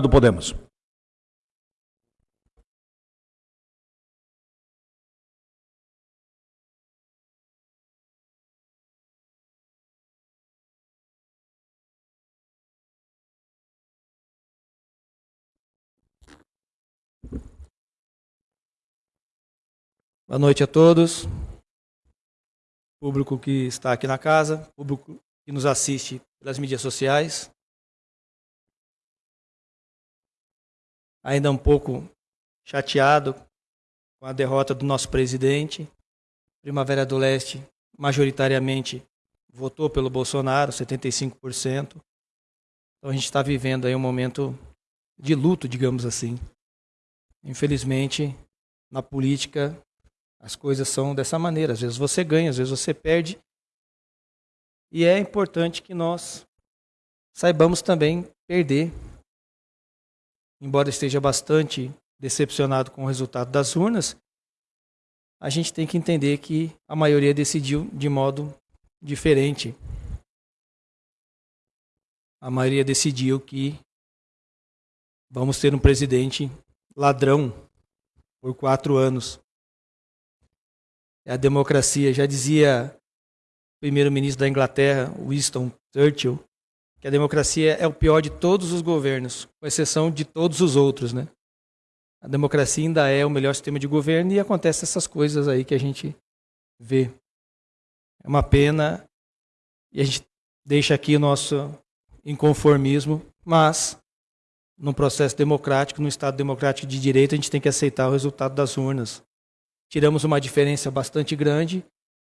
do Podemos. Boa noite a todos, público que está aqui na casa, público que nos assiste pelas mídias sociais. Ainda um pouco chateado com a derrota do nosso presidente. Primavera do Leste, majoritariamente, votou pelo Bolsonaro, 75%. Então a gente está vivendo aí um momento de luto, digamos assim. Infelizmente, na política, as coisas são dessa maneira. Às vezes você ganha, às vezes você perde. E é importante que nós saibamos também perder. Embora esteja bastante decepcionado com o resultado das urnas, a gente tem que entender que a maioria decidiu de modo diferente. A maioria decidiu que vamos ter um presidente ladrão por quatro anos a democracia. Já dizia o primeiro-ministro da Inglaterra, Winston Churchill, que a democracia é o pior de todos os governos, com exceção de todos os outros, né? A democracia ainda é o melhor sistema de governo e acontece essas coisas aí que a gente vê. É uma pena e a gente deixa aqui o nosso inconformismo, mas num processo democrático, num Estado democrático de direito, a gente tem que aceitar o resultado das urnas tiramos uma diferença bastante grande,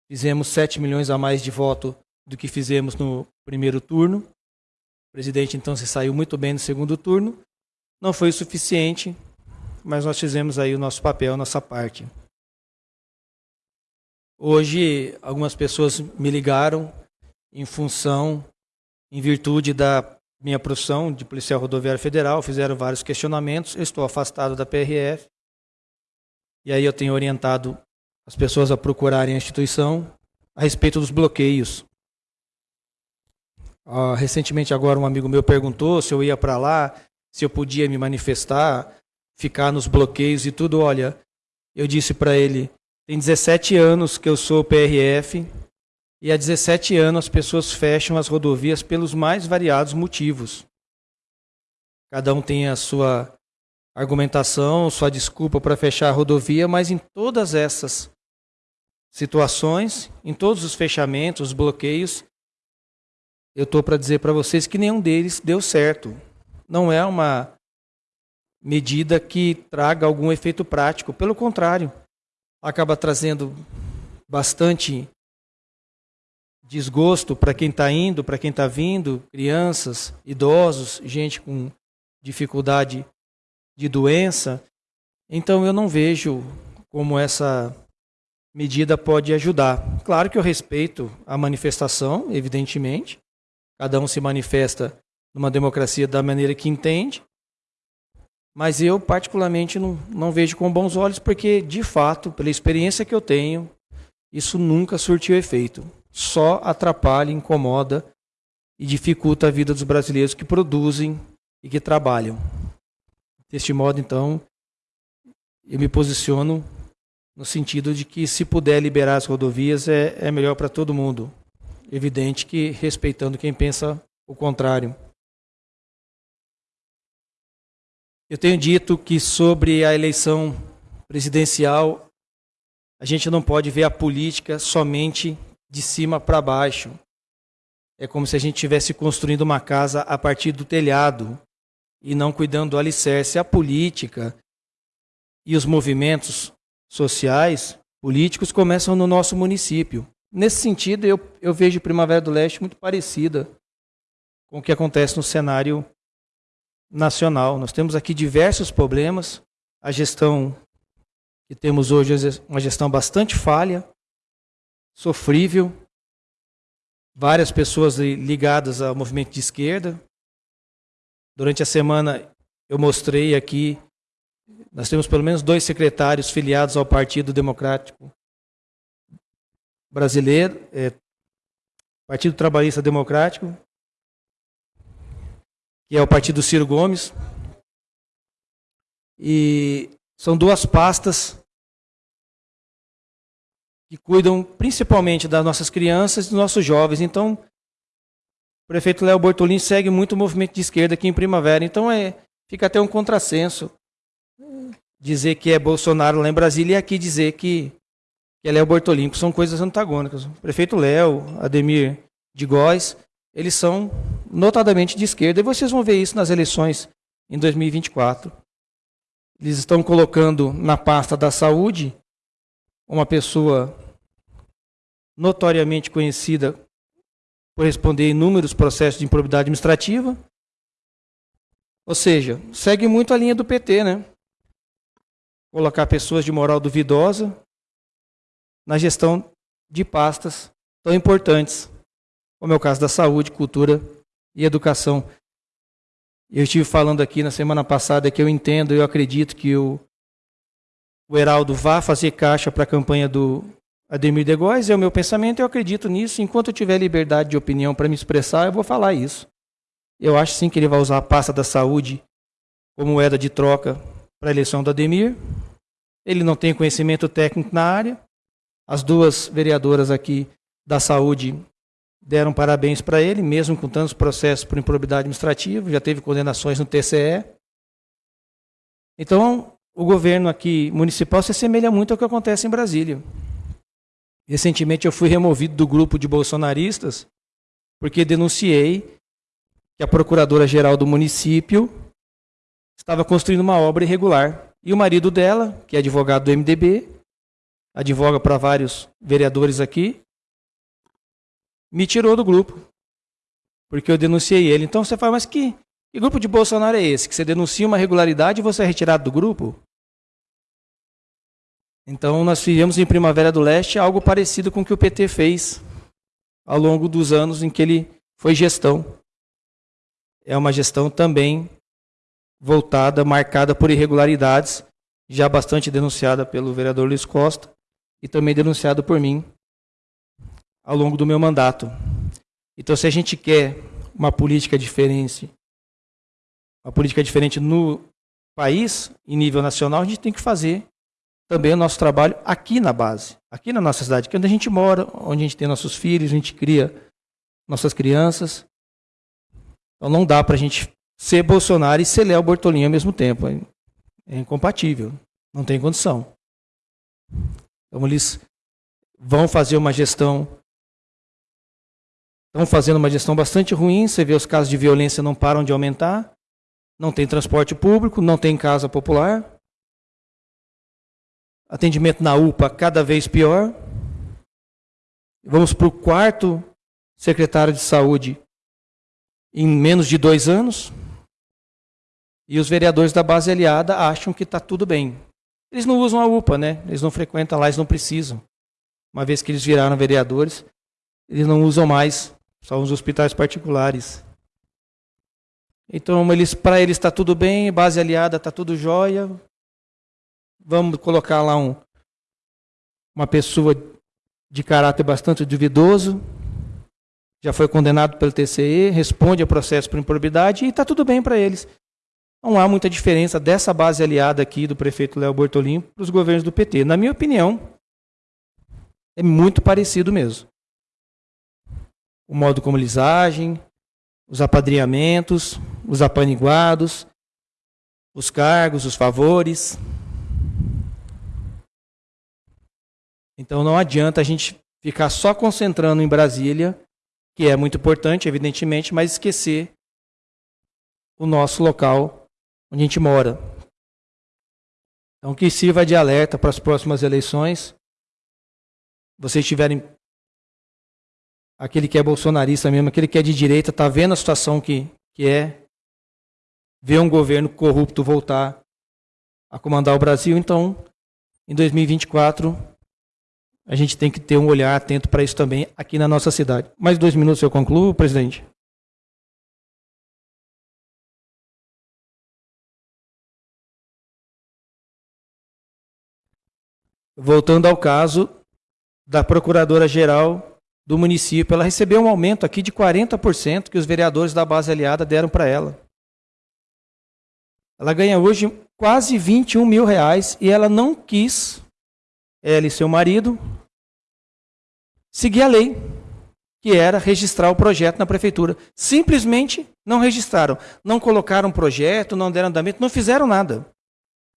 fizemos 7 milhões a mais de voto do que fizemos no primeiro turno. Presidente então se saiu muito bem no segundo turno. Não foi o suficiente, mas nós fizemos aí o nosso papel, a nossa parte. Hoje, algumas pessoas me ligaram em função, em virtude da minha profissão de policial rodoviário federal, fizeram vários questionamentos. Eu estou afastado da PRF, e aí eu tenho orientado as pessoas a procurarem a instituição a respeito dos bloqueios. Uh, recentemente agora um amigo meu perguntou se eu ia para lá, se eu podia me manifestar, ficar nos bloqueios e tudo. Olha, eu disse para ele, tem 17 anos que eu sou PRF e há 17 anos as pessoas fecham as rodovias pelos mais variados motivos. Cada um tem a sua argumentação, sua desculpa para fechar a rodovia, mas em todas essas situações, em todos os fechamentos, bloqueios, eu estou para dizer para vocês que nenhum deles deu certo. Não é uma medida que traga algum efeito prático. Pelo contrário, acaba trazendo bastante desgosto para quem está indo, para quem está vindo, crianças, idosos, gente com dificuldade de doença. Então eu não vejo como essa medida pode ajudar. Claro que eu respeito a manifestação, evidentemente. Cada um se manifesta numa democracia da maneira que entende. Mas eu, particularmente, não, não vejo com bons olhos, porque, de fato, pela experiência que eu tenho, isso nunca surtiu efeito. Só atrapalha, incomoda e dificulta a vida dos brasileiros que produzem e que trabalham. Deste modo, então, eu me posiciono no sentido de que, se puder liberar as rodovias, é, é melhor para todo mundo. Evidente que respeitando quem pensa o contrário. Eu tenho dito que sobre a eleição presidencial, a gente não pode ver a política somente de cima para baixo. É como se a gente estivesse construindo uma casa a partir do telhado e não cuidando do alicerce, a política e os movimentos sociais, políticos, começam no nosso município. Nesse sentido, eu, eu vejo Primavera do Leste muito parecida com o que acontece no cenário nacional. Nós temos aqui diversos problemas. A gestão que temos hoje é uma gestão bastante falha, sofrível. Várias pessoas ligadas ao movimento de esquerda, Durante a semana eu mostrei aqui, nós temos pelo menos dois secretários filiados ao Partido Democrático Brasileiro, é, Partido Trabalhista Democrático, que é o partido Ciro Gomes, E são duas pastas que cuidam principalmente das nossas crianças e dos nossos jovens. Então, o prefeito Léo Bortolini segue muito o movimento de esquerda aqui em Primavera. Então, é, fica até um contrassenso dizer que é Bolsonaro lá em Brasília e aqui dizer que, que é Léo Bortolini, são coisas antagônicas. O prefeito Léo, Ademir de Góes, eles são notadamente de esquerda, e vocês vão ver isso nas eleições em 2024. Eles estão colocando na pasta da saúde uma pessoa notoriamente conhecida por responder inúmeros processos de improbidade administrativa. Ou seja, segue muito a linha do PT, né? Colocar pessoas de moral duvidosa na gestão de pastas tão importantes como é o caso da saúde, cultura e educação. Eu estive falando aqui na semana passada que eu entendo, eu acredito que o, o Heraldo vá fazer caixa para a campanha do Ademir de Góes, é o meu pensamento, eu acredito nisso. Enquanto eu tiver liberdade de opinião para me expressar, eu vou falar isso. Eu acho sim que ele vai usar a pasta da saúde como moeda de troca para a eleição do Ademir. Ele não tem conhecimento técnico na área. As duas vereadoras aqui da saúde deram parabéns para ele, mesmo com tantos processos por improbidade administrativa, já teve condenações no TCE. Então, o governo aqui municipal se assemelha muito ao que acontece em Brasília. Recentemente eu fui removido do grupo de bolsonaristas porque denunciei que a procuradora-geral do município estava construindo uma obra irregular. E o marido dela, que é advogado do MDB, advoga para vários vereadores aqui, me tirou do grupo. Porque eu denunciei ele. Então você fala, mas que, que grupo de Bolsonaro é esse? Que você denuncia uma irregularidade e você é retirado do grupo? Então nós fizemos em Primavera do Leste algo parecido com o que o PT fez ao longo dos anos em que ele foi gestão. É uma gestão também voltada, marcada por irregularidades, já bastante denunciada pelo vereador Luiz Costa e também denunciado por mim ao longo do meu mandato. Então, se a gente quer uma política diferente, uma política diferente no país, em nível nacional, a gente tem que fazer também o nosso trabalho aqui na base, aqui na nossa cidade, que é onde a gente mora, onde a gente tem nossos filhos, a gente cria nossas crianças. Então não dá para a gente ser Bolsonaro e ser Léo Bortolini ao mesmo tempo. É incompatível, não tem condição. Então eles vão fazer uma gestão Estão fazendo uma gestão bastante ruim, você vê os casos de violência não param de aumentar, não tem transporte público, não tem casa popular, atendimento na UPA cada vez pior. Vamos para o quarto secretário de saúde em menos de dois anos. E os vereadores da base aliada acham que está tudo bem. Eles não usam a UPA, né? Eles não frequentam lá, eles não precisam. Uma vez que eles viraram vereadores, eles não usam mais são os hospitais particulares. Então, eles, para eles está tudo bem, base aliada está tudo jóia. Vamos colocar lá um, uma pessoa de caráter bastante duvidoso, já foi condenado pelo TCE, responde ao processo por improbidade e está tudo bem para eles. Não há muita diferença dessa base aliada aqui do prefeito Léo Bortolim para os governos do PT. Na minha opinião, é muito parecido mesmo o modo como eles agem, os apadrinhamentos, os apaniguados, os cargos, os favores. Então não adianta a gente ficar só concentrando em Brasília, que é muito importante, evidentemente, mas esquecer o nosso local onde a gente mora. Então que sirva de alerta para as próximas eleições. Vocês tiverem aquele que é bolsonarista mesmo, aquele que é de direita, está vendo a situação que, que é, ver um governo corrupto voltar a comandar o Brasil. Então, em 2024, a gente tem que ter um olhar atento para isso também aqui na nossa cidade. Mais dois minutos eu concluo, presidente. Voltando ao caso da Procuradora-Geral do município, ela recebeu um aumento aqui de 40% que os vereadores da base aliada deram para ela. Ela ganha hoje quase 21 mil reais e ela não quis, ela e seu marido, seguir a lei, que era registrar o projeto na prefeitura. Simplesmente não registraram, não colocaram projeto, não deram andamento, não fizeram nada.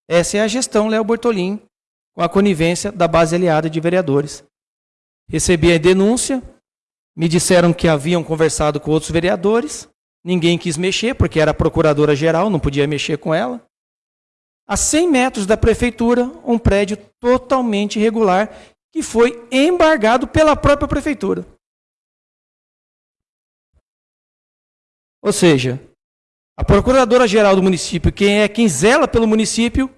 Essa é a gestão Léo Bortolim, com a conivência da base aliada de vereadores. Recebi a denúncia, me disseram que haviam conversado com outros vereadores, ninguém quis mexer, porque era procuradora-geral, não podia mexer com ela. A 100 metros da prefeitura, um prédio totalmente irregular, que foi embargado pela própria prefeitura. Ou seja, a procuradora-geral do município, quem é quem zela pelo município,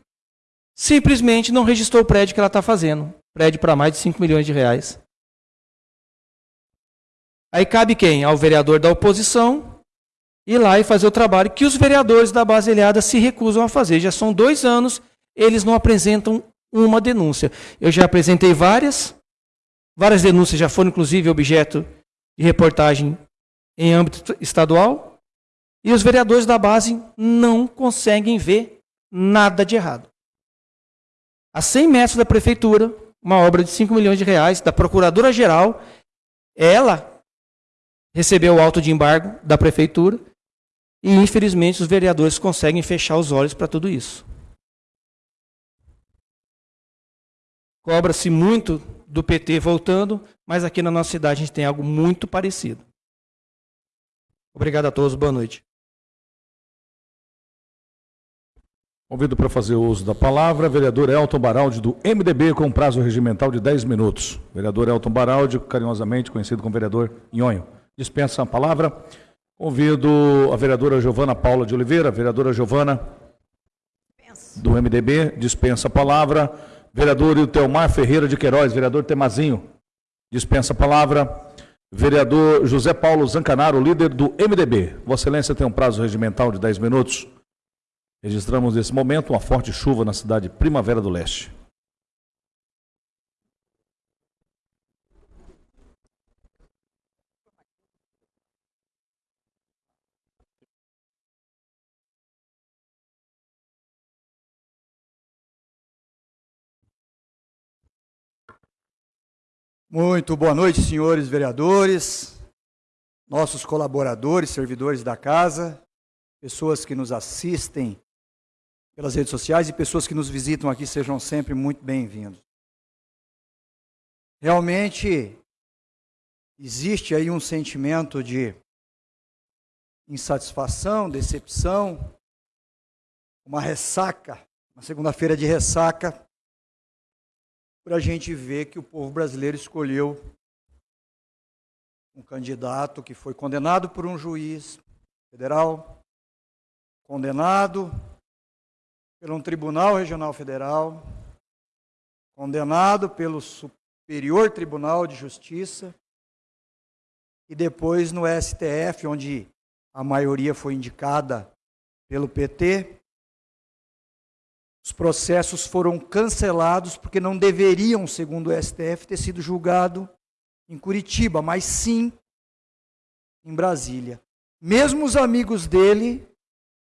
simplesmente não registrou o prédio que ela está fazendo. Prédio para mais de 5 milhões de reais. Aí cabe quem? Ao vereador da oposição ir lá e fazer o trabalho que os vereadores da base aliada se recusam a fazer. Já são dois anos, eles não apresentam uma denúncia. Eu já apresentei várias, várias denúncias já foram inclusive objeto de reportagem em âmbito estadual, e os vereadores da base não conseguem ver nada de errado a 100 metros da prefeitura, uma obra de 5 milhões de reais, da procuradora-geral, ela recebeu o auto de embargo da prefeitura e, infelizmente, os vereadores conseguem fechar os olhos para tudo isso. Cobra-se muito do PT voltando, mas aqui na nossa cidade a gente tem algo muito parecido. Obrigado a todos, boa noite. Convido para fazer uso da palavra, vereador Elton Baraldi, do MDB, com prazo regimental de 10 minutos. Vereador Elton Baraldi, carinhosamente conhecido como vereador Nhonho. Dispensa a palavra. Convido a vereadora Giovana Paula de Oliveira, vereadora Giovana, do MDB, dispensa a palavra. Vereador Ilteomar Ferreira de Queiroz, vereador Temazinho, dispensa a palavra. Vereador José Paulo Zancanaro, líder do MDB. Vossa Excelência tem um prazo regimental de 10 minutos. Registramos nesse momento uma forte chuva na cidade de Primavera do Leste. Muito boa noite, senhores vereadores, nossos colaboradores, servidores da casa, pessoas que nos assistem pelas redes sociais e pessoas que nos visitam aqui sejam sempre muito bem-vindos. Realmente existe aí um sentimento de insatisfação, decepção, uma ressaca, uma segunda-feira de ressaca, por a gente ver que o povo brasileiro escolheu um candidato que foi condenado por um juiz federal, condenado pelo um Tribunal Regional Federal, condenado pelo Superior Tribunal de Justiça e depois no STF, onde a maioria foi indicada pelo PT. Os processos foram cancelados porque não deveriam, segundo o STF, ter sido julgado em Curitiba, mas sim em Brasília. Mesmo os amigos dele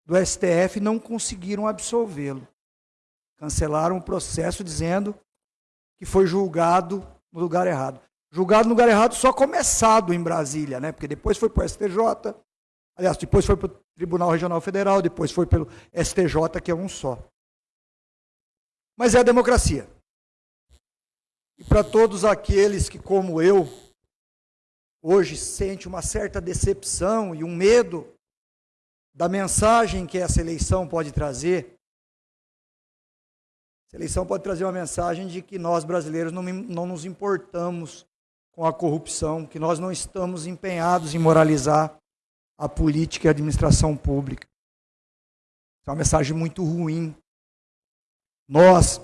do STF não conseguiram absolvê-lo. Cancelaram o processo dizendo que foi julgado no lugar errado. Julgado no lugar errado só começado em Brasília, né? Porque depois foi para o STJ, aliás, depois foi para o Tribunal Regional Federal, depois foi pelo STJ, que é um só. Mas é a democracia. E para todos aqueles que, como eu, hoje sente uma certa decepção e um medo da mensagem que essa eleição pode trazer. Essa eleição pode trazer uma mensagem de que nós brasileiros não, não nos importamos com a corrupção, que nós não estamos empenhados em moralizar a política e a administração pública. É uma mensagem muito ruim. Nós,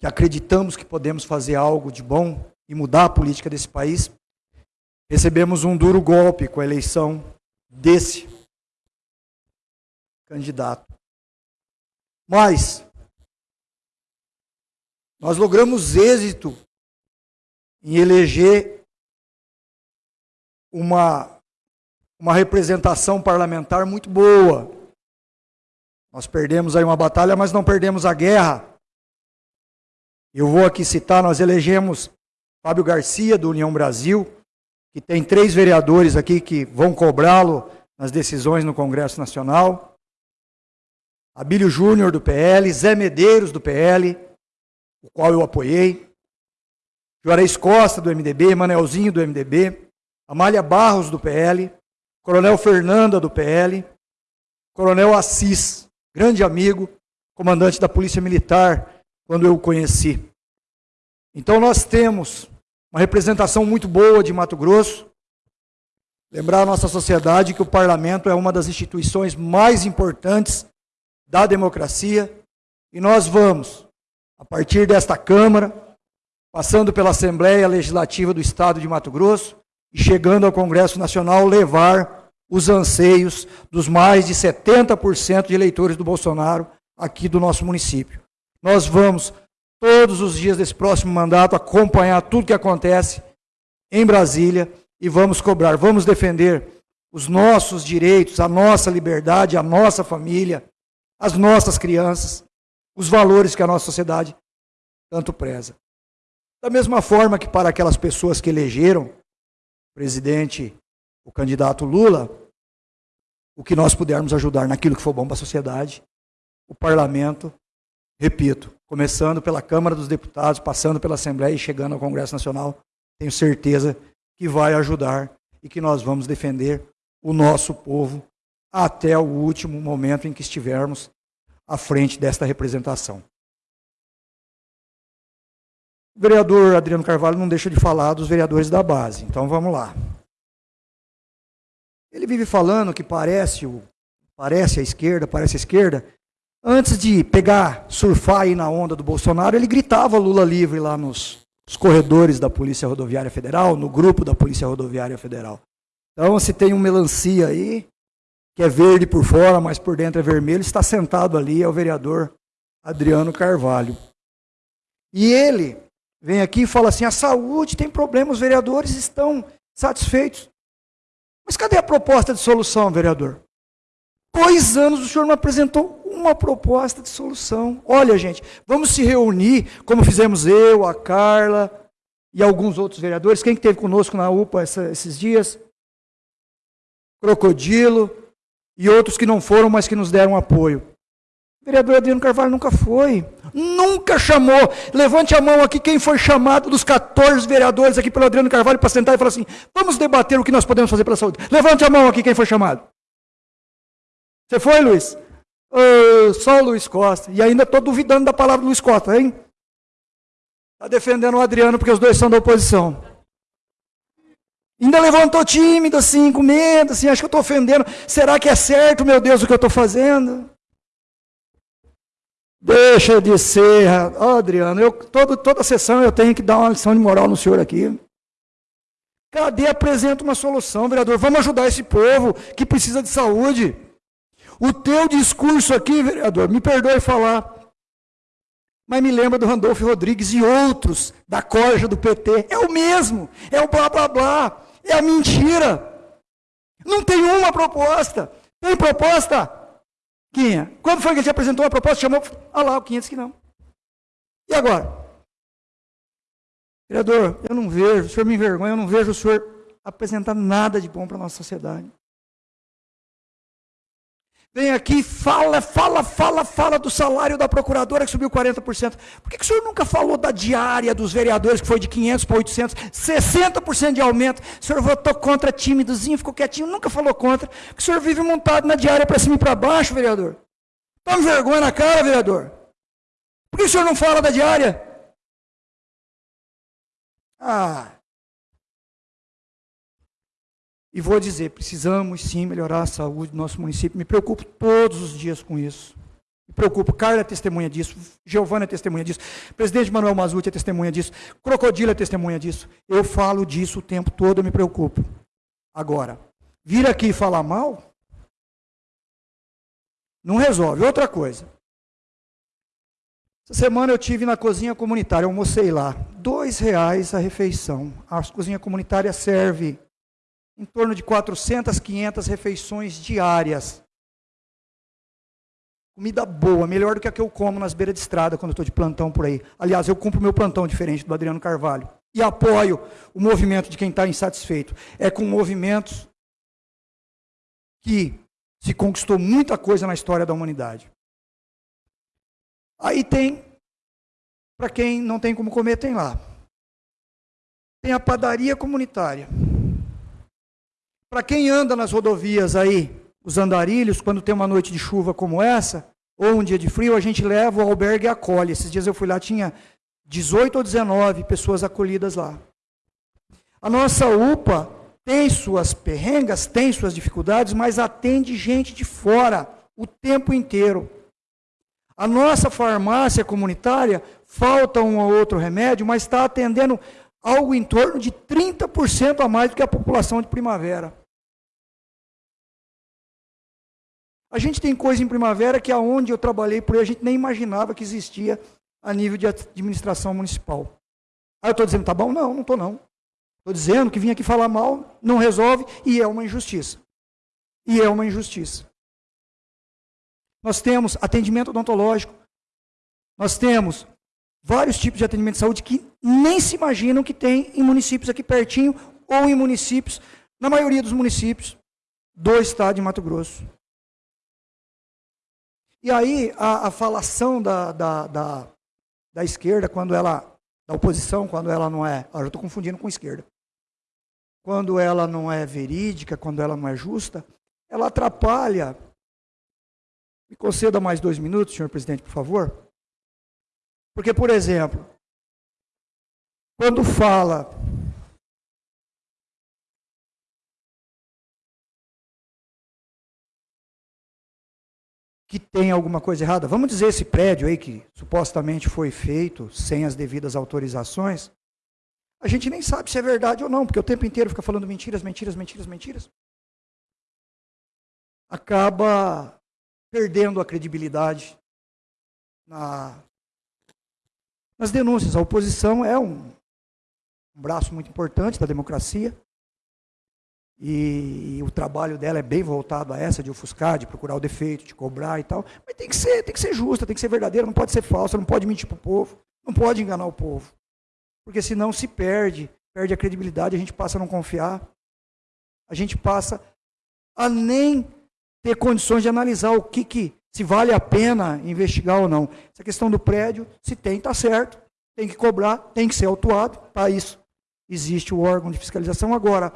que acreditamos que podemos fazer algo de bom e mudar a política desse país, recebemos um duro golpe com a eleição desse candidato. Mas nós logramos êxito em eleger uma, uma representação parlamentar muito boa. Nós perdemos aí uma batalha, mas não perdemos a guerra. Eu vou aqui citar, nós elegemos Fábio Garcia, do União Brasil, que tem três vereadores aqui que vão cobrá-lo nas decisões no Congresso Nacional. Abílio Júnior, do PL, Zé Medeiros, do PL, o qual eu apoiei. Juarez Costa, do MDB, Manelzinho, do MDB. Amália Barros, do PL. Coronel Fernanda, do PL. Coronel Assis, grande amigo, comandante da Polícia Militar, quando eu o conheci. Então nós temos uma representação muito boa de Mato Grosso. Lembrar a nossa sociedade que o parlamento é uma das instituições mais importantes da democracia e nós vamos, a partir desta Câmara, passando pela Assembleia Legislativa do Estado de Mato Grosso e chegando ao Congresso Nacional, levar os anseios dos mais de 70% de eleitores do Bolsonaro aqui do nosso município. Nós vamos, todos os dias desse próximo mandato, acompanhar tudo que acontece em Brasília e vamos cobrar, vamos defender os nossos direitos, a nossa liberdade, a nossa família, as nossas crianças, os valores que a nossa sociedade tanto preza. Da mesma forma que para aquelas pessoas que elegeram o presidente, o candidato Lula, o que nós pudermos ajudar naquilo que for bom para a sociedade, o parlamento, repito, começando pela Câmara dos Deputados, passando pela Assembleia e chegando ao Congresso Nacional, tenho certeza que vai ajudar e que nós vamos defender o nosso povo até o último momento em que estivermos à frente desta representação. O vereador Adriano Carvalho não deixa de falar dos vereadores da base, então vamos lá. Ele vive falando que parece, o, parece a esquerda, parece a esquerda. Antes de pegar, surfar aí na onda do Bolsonaro, ele gritava Lula livre lá nos, nos corredores da Polícia Rodoviária Federal, no grupo da Polícia Rodoviária Federal. Então, se tem um melancia aí, que é verde por fora, mas por dentro é vermelho, está sentado ali, é o vereador Adriano Carvalho. E ele vem aqui e fala assim: a saúde tem problemas, os vereadores estão satisfeitos. Mas cadê a proposta de solução, vereador? Dois anos o senhor não apresentou uma proposta de solução. Olha, gente, vamos se reunir, como fizemos eu, a Carla e alguns outros vereadores. Quem que esteve conosco na UPA essa, esses dias? Crocodilo, e outros que não foram, mas que nos deram apoio. O vereador Adriano Carvalho nunca foi, nunca chamou. Levante a mão aqui quem foi chamado dos 14 vereadores aqui pelo Adriano Carvalho para sentar e falar assim: vamos debater o que nós podemos fazer pela saúde. Levante a mão aqui quem foi chamado. Você foi, Luiz? Só o Luiz Costa. E ainda estou duvidando da palavra do Luiz Costa, hein? Está defendendo o Adriano porque os dois são da oposição. Ainda levantou tímido, assim, com medo, assim, acho que eu estou ofendendo. Será que é certo, meu Deus, o que eu estou fazendo? Deixa de ser, oh, Adriano, eu, todo, toda sessão eu tenho que dar uma lição de moral no senhor aqui. Cadê apresenta uma solução, vereador? Vamos ajudar esse povo que precisa de saúde. O teu discurso aqui, vereador, me perdoe falar, mas me lembra do Randolfo Rodrigues e outros da corja do PT. É o mesmo, é o blá blá blá. É a mentira. Não tem uma proposta. Tem proposta? Quinha. Quando foi que ele te apresentou uma proposta? Chamou. Ah lá, o 500 que não. E agora? Vereador, eu não vejo, o senhor me envergonha, eu não vejo o senhor apresentar nada de bom para a nossa sociedade. Vem aqui, fala, fala, fala, fala do salário da procuradora que subiu 40%. Por que, que o senhor nunca falou da diária dos vereadores que foi de 500 para 800? 60% de aumento. O senhor votou contra tímidozinho, ficou quietinho, nunca falou contra. Porque o senhor vive montado na diária para cima e para baixo, vereador. Tome vergonha na cara, vereador. Por que o senhor não fala da diária? Ah, e vou dizer, precisamos sim melhorar a saúde do nosso município. Me preocupo todos os dias com isso. Me preocupo. Carla é testemunha disso. Giovana é testemunha disso. Presidente Manuel Mazuti é testemunha disso. Crocodilo é testemunha disso. Eu falo disso o tempo todo, eu me preocupo. Agora, vir aqui falar mal, não resolve. Outra coisa. Essa semana eu tive na cozinha comunitária, almocei lá. Dois reais a refeição. A cozinha comunitária serve em torno de 400, 500 refeições diárias. Comida boa, melhor do que a que eu como nas beiras de estrada quando estou de plantão por aí. Aliás, eu cumpro meu plantão diferente do Adriano Carvalho. E apoio o movimento de quem está insatisfeito. É com movimentos que se conquistou muita coisa na história da humanidade. Aí tem, para quem não tem como comer, tem lá. Tem a padaria comunitária. Para quem anda nas rodovias aí, os andarilhos, quando tem uma noite de chuva como essa, ou um dia de frio, a gente leva o albergue e acolhe. Esses dias eu fui lá, tinha 18 ou 19 pessoas acolhidas lá. A nossa UPA tem suas perrengas, tem suas dificuldades, mas atende gente de fora o tempo inteiro. A nossa farmácia comunitária, falta um ou outro remédio, mas está atendendo algo em torno de 30% a mais do que a população de primavera. A gente tem coisa em primavera que aonde eu trabalhei por aí a gente nem imaginava que existia a nível de administração municipal. Ah, eu estou dizendo, tá bom? Não, não estou não. Estou dizendo que vim aqui falar mal, não resolve e é uma injustiça. E é uma injustiça. Nós temos atendimento odontológico, nós temos vários tipos de atendimento de saúde que nem se imaginam que tem em municípios aqui pertinho ou em municípios, na maioria dos municípios do estado de Mato Grosso. E aí a, a falação da, da, da, da, esquerda, quando ela, da oposição, quando ela não é. eu estou confundindo com esquerda. Quando ela não é verídica, quando ela não é justa, ela atrapalha. Me conceda mais dois minutos, senhor presidente, por favor. Porque, por exemplo, quando fala que tem alguma coisa errada. Vamos dizer esse prédio aí que supostamente foi feito sem as devidas autorizações. A gente nem sabe se é verdade ou não, porque o tempo inteiro fica falando mentiras, mentiras, mentiras, mentiras. Acaba perdendo a credibilidade na, nas denúncias. A oposição é um, um braço muito importante da democracia. E, o trabalho dela é bem voltado a essa de ofuscar, de procurar o defeito, de cobrar e tal. Mas tem que ser, tem que ser justa, tem que ser verdadeira, não pode ser falsa, não pode mentir para o povo, não pode enganar o povo. Porque senão se perde, perde a credibilidade, a gente passa a não confiar. A gente passa a nem ter condições de analisar o que, que se vale a pena investigar ou não. Essa questão do prédio, se tem, está certo. Tem que cobrar, tem que ser autuado. Para isso existe o órgão de fiscalização. Agora,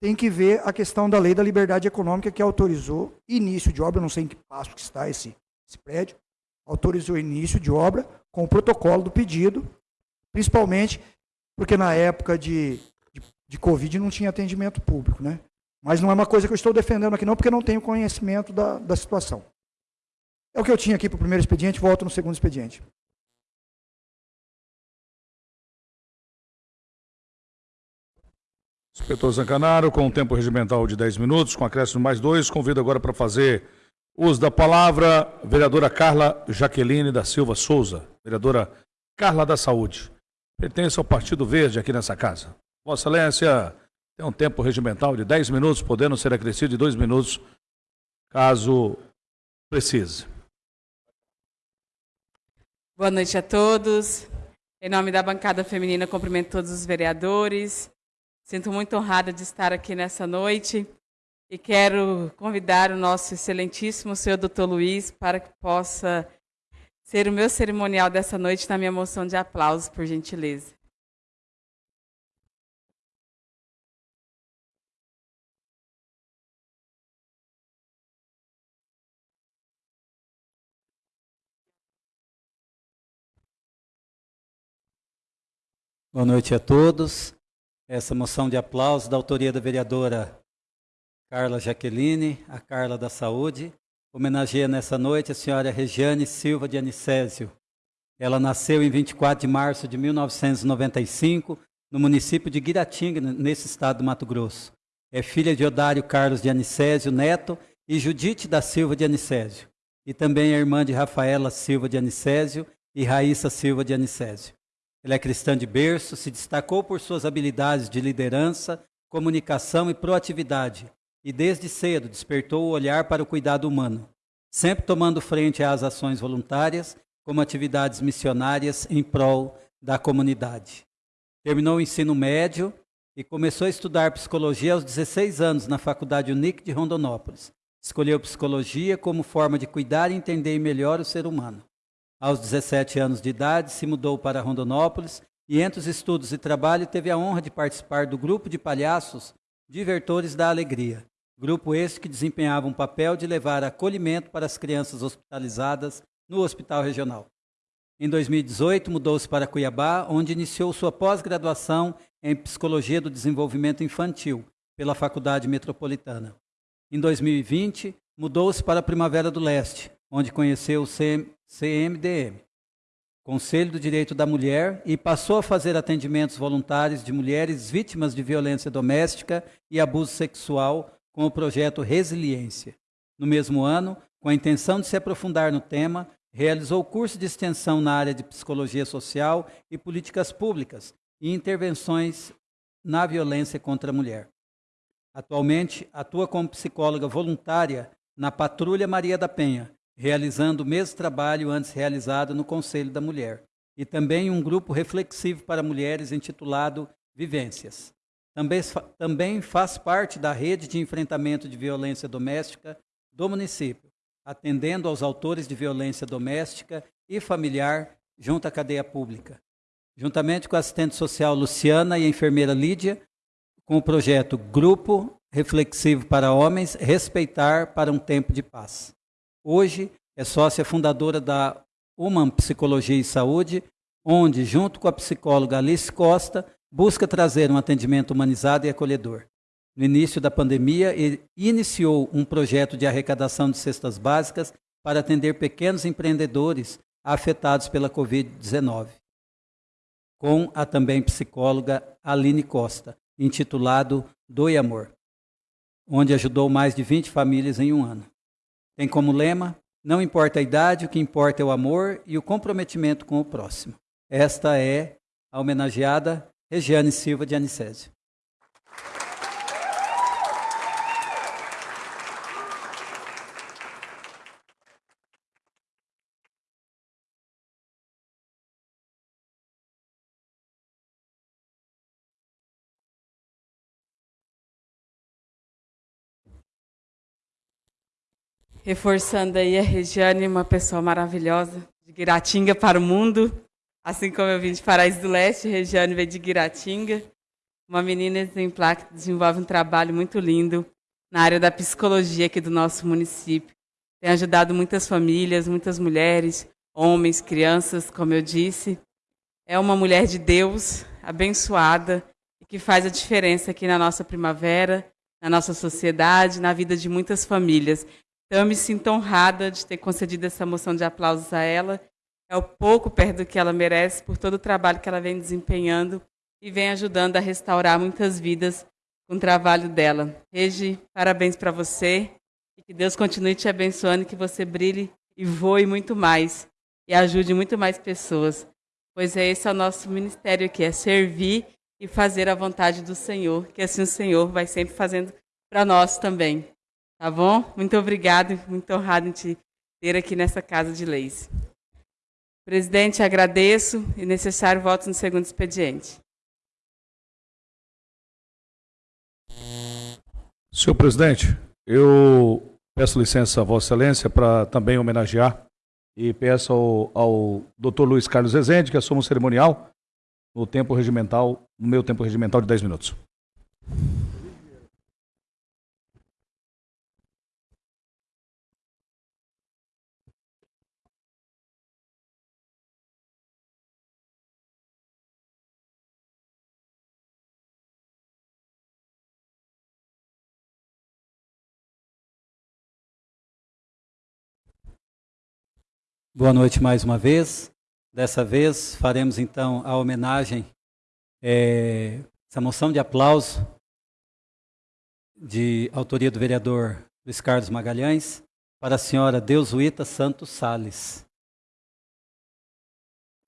tem que ver a questão da lei da liberdade econômica que autorizou início de obra, não sei em que passo que está esse, esse prédio, autorizou início de obra com o protocolo do pedido, principalmente porque na época de, de, de Covid não tinha atendimento público, né? Mas não é uma coisa que eu estou defendendo aqui não, porque não tenho conhecimento da, da situação. É o que eu tinha aqui para o primeiro expediente, volto no segundo expediente. Inspetor Zancanaro, com um tempo regimental de 10 minutos, com acréscimo mais dois, convido agora para fazer uso da palavra vereadora Carla Jaqueline da Silva Souza, vereadora Carla da Saúde. Pertence ao Partido Verde aqui nessa casa. Vossa Excelência tem um tempo regimental de 10 minutos, podendo ser acrescido de 2 minutos, caso precise. Boa noite a todos. Em nome da bancada feminina, cumprimento todos os vereadores, Sinto muito honrada de estar aqui nessa noite e quero convidar o nosso excelentíssimo senhor doutor Luiz para que possa ser o meu cerimonial dessa noite na minha moção de aplausos, por gentileza. Boa noite a todos essa moção de aplauso da autoria da vereadora Carla Jaqueline, a Carla da Saúde. Homenageia nessa noite a senhora Regiane Silva de Anicésio. Ela nasceu em 24 de março de 1995, no município de Guiratinga, nesse estado do Mato Grosso. É filha de Odário Carlos de Anicésio Neto e Judite da Silva de Anicésio. E também é irmã de Rafaela Silva de Anicésio e Raíssa Silva de Anicésio. Ela é cristã de berço, se destacou por suas habilidades de liderança, comunicação e proatividade, e desde cedo despertou o olhar para o cuidado humano. sempre tomando frente às ações voluntárias, como atividades missionárias em prol da comunidade. Terminou o ensino médio e começou a estudar psicologia aos 16 anos na Faculdade Unic de Rondonópolis. Escolheu psicologia como forma de cuidar e entender melhor o ser humano. Aos 17 anos de idade, se mudou para Rondonópolis e, entre os estudos e trabalho, teve a honra de participar do grupo de palhaços Divertores da Alegria. Grupo esse que desempenhava um papel de levar acolhimento para as crianças hospitalizadas no Hospital Regional. Em 2018, mudou-se para Cuiabá, onde iniciou sua pós-graduação em Psicologia do Desenvolvimento Infantil pela Faculdade Metropolitana. Em 2020, mudou-se para Primavera do Leste, onde conheceu o CMDM, Conselho do Direito da Mulher, e passou a fazer atendimentos voluntários de mulheres vítimas de violência doméstica e abuso sexual com o projeto Resiliência. No mesmo ano, com a intenção de se aprofundar no tema, realizou curso de extensão na área de psicologia social e políticas públicas e intervenções na violência contra a mulher. Atualmente, atua como psicóloga voluntária na Patrulha Maria da Penha, realizando o mesmo trabalho antes realizado no Conselho da Mulher, e também um grupo reflexivo para mulheres intitulado Vivências. Também, também faz parte da rede de enfrentamento de violência doméstica do município, atendendo aos autores de violência doméstica e familiar junto à cadeia pública. Juntamente com a assistente social Luciana e a enfermeira Lídia, com o projeto Grupo Reflexivo para Homens Respeitar para um Tempo de Paz. Hoje é sócia fundadora da Human Psicologia e Saúde, onde, junto com a psicóloga Alice Costa, busca trazer um atendimento humanizado e acolhedor. No início da pandemia, iniciou um projeto de arrecadação de cestas básicas para atender pequenos empreendedores afetados pela Covid-19, com a também psicóloga Aline Costa, intitulado Doe Amor, onde ajudou mais de 20 famílias em um ano. Tem como lema: Não importa a idade, o que importa é o amor e o comprometimento com o próximo. Esta é a homenageada Regiane Silva de Anicésio. Reforçando aí a Regiane, uma pessoa maravilhosa, de Guiratinga para o mundo. Assim como eu vim de Paraíso do Leste, Regiane veio de Guiratinga. Uma menina exemplar que desenvolve um trabalho muito lindo na área da psicologia aqui do nosso município. Tem ajudado muitas famílias, muitas mulheres, homens, crianças, como eu disse. É uma mulher de Deus, abençoada, e que faz a diferença aqui na nossa primavera, na nossa sociedade, na vida de muitas famílias. Então, eu me sinto honrada de ter concedido essa moção de aplausos a ela. É o pouco perto do que ela merece por todo o trabalho que ela vem desempenhando e vem ajudando a restaurar muitas vidas com o trabalho dela. Regi, parabéns para você e que Deus continue te abençoando, que você brilhe e voe muito mais e ajude muito mais pessoas. Pois é esse é o nosso ministério aqui, é servir e fazer a vontade do Senhor, que assim o Senhor vai sempre fazendo para nós também. Tá bom? Muito obrigado, muito honrado em te ter aqui nessa casa de leis. Presidente, agradeço e necessário voto no segundo expediente. Senhor presidente, eu peço licença a Vossa Excelência para também homenagear e peço ao, ao Dr. Luiz Carlos Rezende que assuma o cerimonial no tempo regimental, no meu tempo regimental de 10 minutos. Boa noite mais uma vez. Dessa vez faremos então a homenagem, é, essa moção de aplauso de autoria do vereador Luiz Carlos Magalhães para a senhora Deusuíta Santos Sales.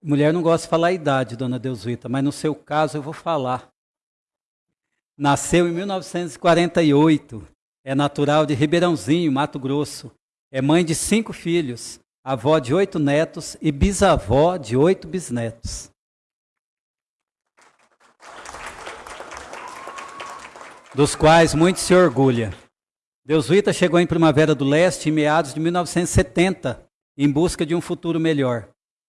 Mulher não gosta de falar a idade, dona Deusuíta, mas no seu caso eu vou falar. Nasceu em 1948, é natural de Ribeirãozinho, Mato Grosso É mãe de cinco filhos, avó de oito netos e bisavó de oito bisnetos. Dos quais muito se orgulha. Deusuíta chegou em Primavera do Leste em meados de 1970, em busca de um futuro melhor.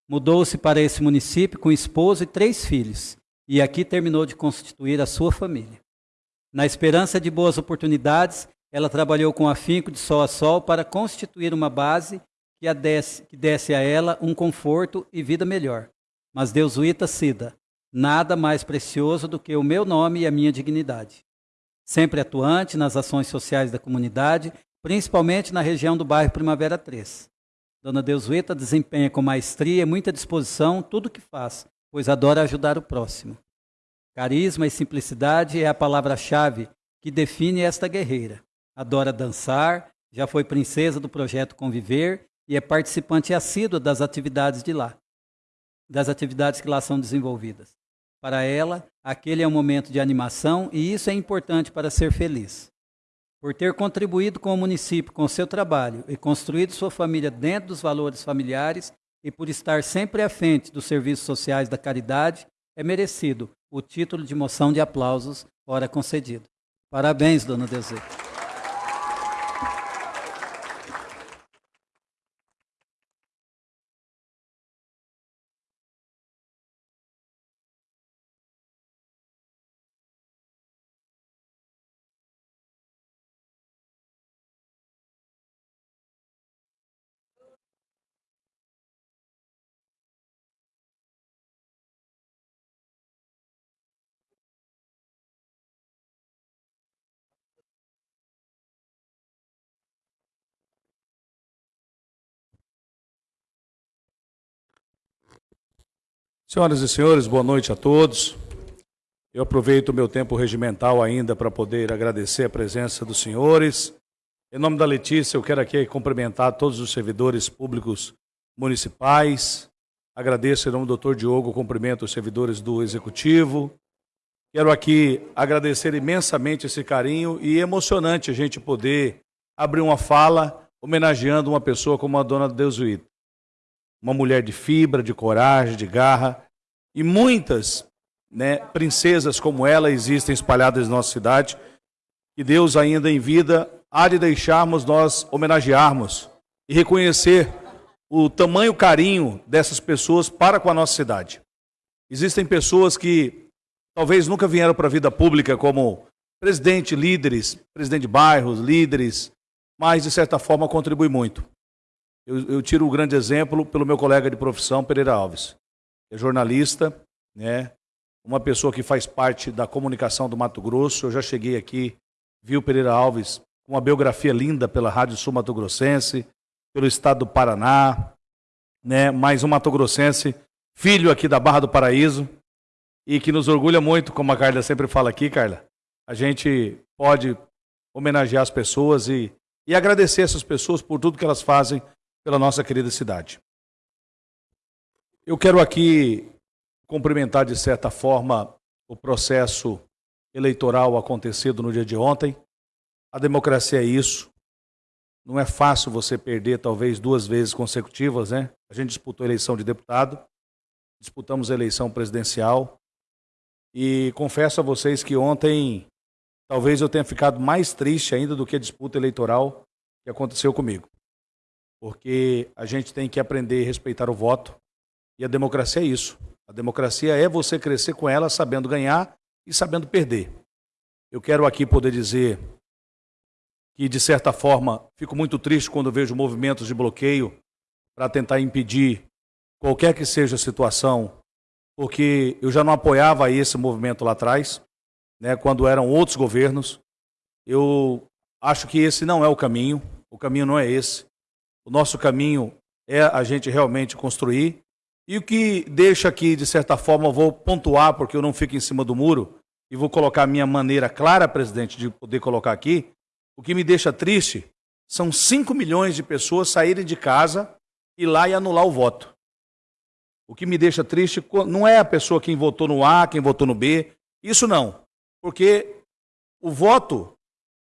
Mudou-se para esse município com esposo e três filhos, e aqui terminou de constituir a sua família. Na esperança de boas oportunidades, ela trabalhou com afinco de sol a sol para constituir uma base que, desse, que desse a ela um conforto e vida melhor. Mas Deusuíta Cida, nada mais precioso do que o meu nome e a minha dignidade sempre atuante nas ações sociais da comunidade, principalmente na região do bairro Primavera 3. Dona Deusueta desempenha com maestria e muita disposição tudo o que faz, pois adora ajudar o próximo. Carisma e simplicidade é a palavra-chave que define esta guerreira. Adora dançar, já foi princesa do projeto Conviver e é participante assídua das atividades de lá, das atividades que lá são desenvolvidas. Para ela, aquele é um momento de animação e isso é importante para ser feliz. Por ter contribuído com o município com seu trabalho e construído sua família dentro dos valores familiares e por estar sempre à frente dos serviços sociais da caridade, é merecido o título de moção de aplausos, ora concedido. Parabéns, dona Deuseta. Senhoras e senhores, boa noite a todos. Eu aproveito o meu tempo regimental ainda para poder agradecer a presença dos senhores. Em nome da Letícia, eu quero aqui cumprimentar todos os servidores públicos municipais. Agradeço em nome do doutor Diogo, cumprimento os servidores do Executivo. Quero aqui agradecer imensamente esse carinho e emocionante a gente poder abrir uma fala homenageando uma pessoa como a dona Deusuíta uma mulher de fibra, de coragem, de garra. E muitas né, princesas como ela existem espalhadas na nossa cidade. Que Deus, ainda em vida, há de deixarmos nós homenagearmos e reconhecer o tamanho carinho dessas pessoas para com a nossa cidade. Existem pessoas que talvez nunca vieram para a vida pública como presidente, líderes, presidente de bairros, líderes, mas de certa forma contribui muito. Eu, eu tiro o um grande exemplo pelo meu colega de profissão, Pereira Alves. É jornalista, né? uma pessoa que faz parte da comunicação do Mato Grosso. Eu já cheguei aqui, vi o Pereira Alves, uma biografia linda pela Rádio Sul Mato Grossense, pelo estado do Paraná, né? mais um Mato Grossense, filho aqui da Barra do Paraíso, e que nos orgulha muito, como a Carla sempre fala aqui, Carla. A gente pode homenagear as pessoas e, e agradecer essas pessoas por tudo que elas fazem pela nossa querida cidade. Eu quero aqui cumprimentar, de certa forma, o processo eleitoral acontecido no dia de ontem. A democracia é isso. Não é fácil você perder, talvez, duas vezes consecutivas, né? A gente disputou a eleição de deputado, disputamos a eleição presidencial. E confesso a vocês que ontem, talvez eu tenha ficado mais triste ainda do que a disputa eleitoral que aconteceu comigo porque a gente tem que aprender a respeitar o voto. E a democracia é isso. A democracia é você crescer com ela sabendo ganhar e sabendo perder. Eu quero aqui poder dizer que, de certa forma, fico muito triste quando vejo movimentos de bloqueio para tentar impedir qualquer que seja a situação, porque eu já não apoiava esse movimento lá atrás, né, quando eram outros governos. Eu acho que esse não é o caminho, o caminho não é esse. O nosso caminho é a gente realmente construir. E o que deixa aqui, de certa forma, eu vou pontuar, porque eu não fico em cima do muro, e vou colocar a minha maneira clara, presidente, de poder colocar aqui. O que me deixa triste são 5 milhões de pessoas saírem de casa e lá e anular o voto. O que me deixa triste não é a pessoa quem votou no A, quem votou no B, isso não. Porque o voto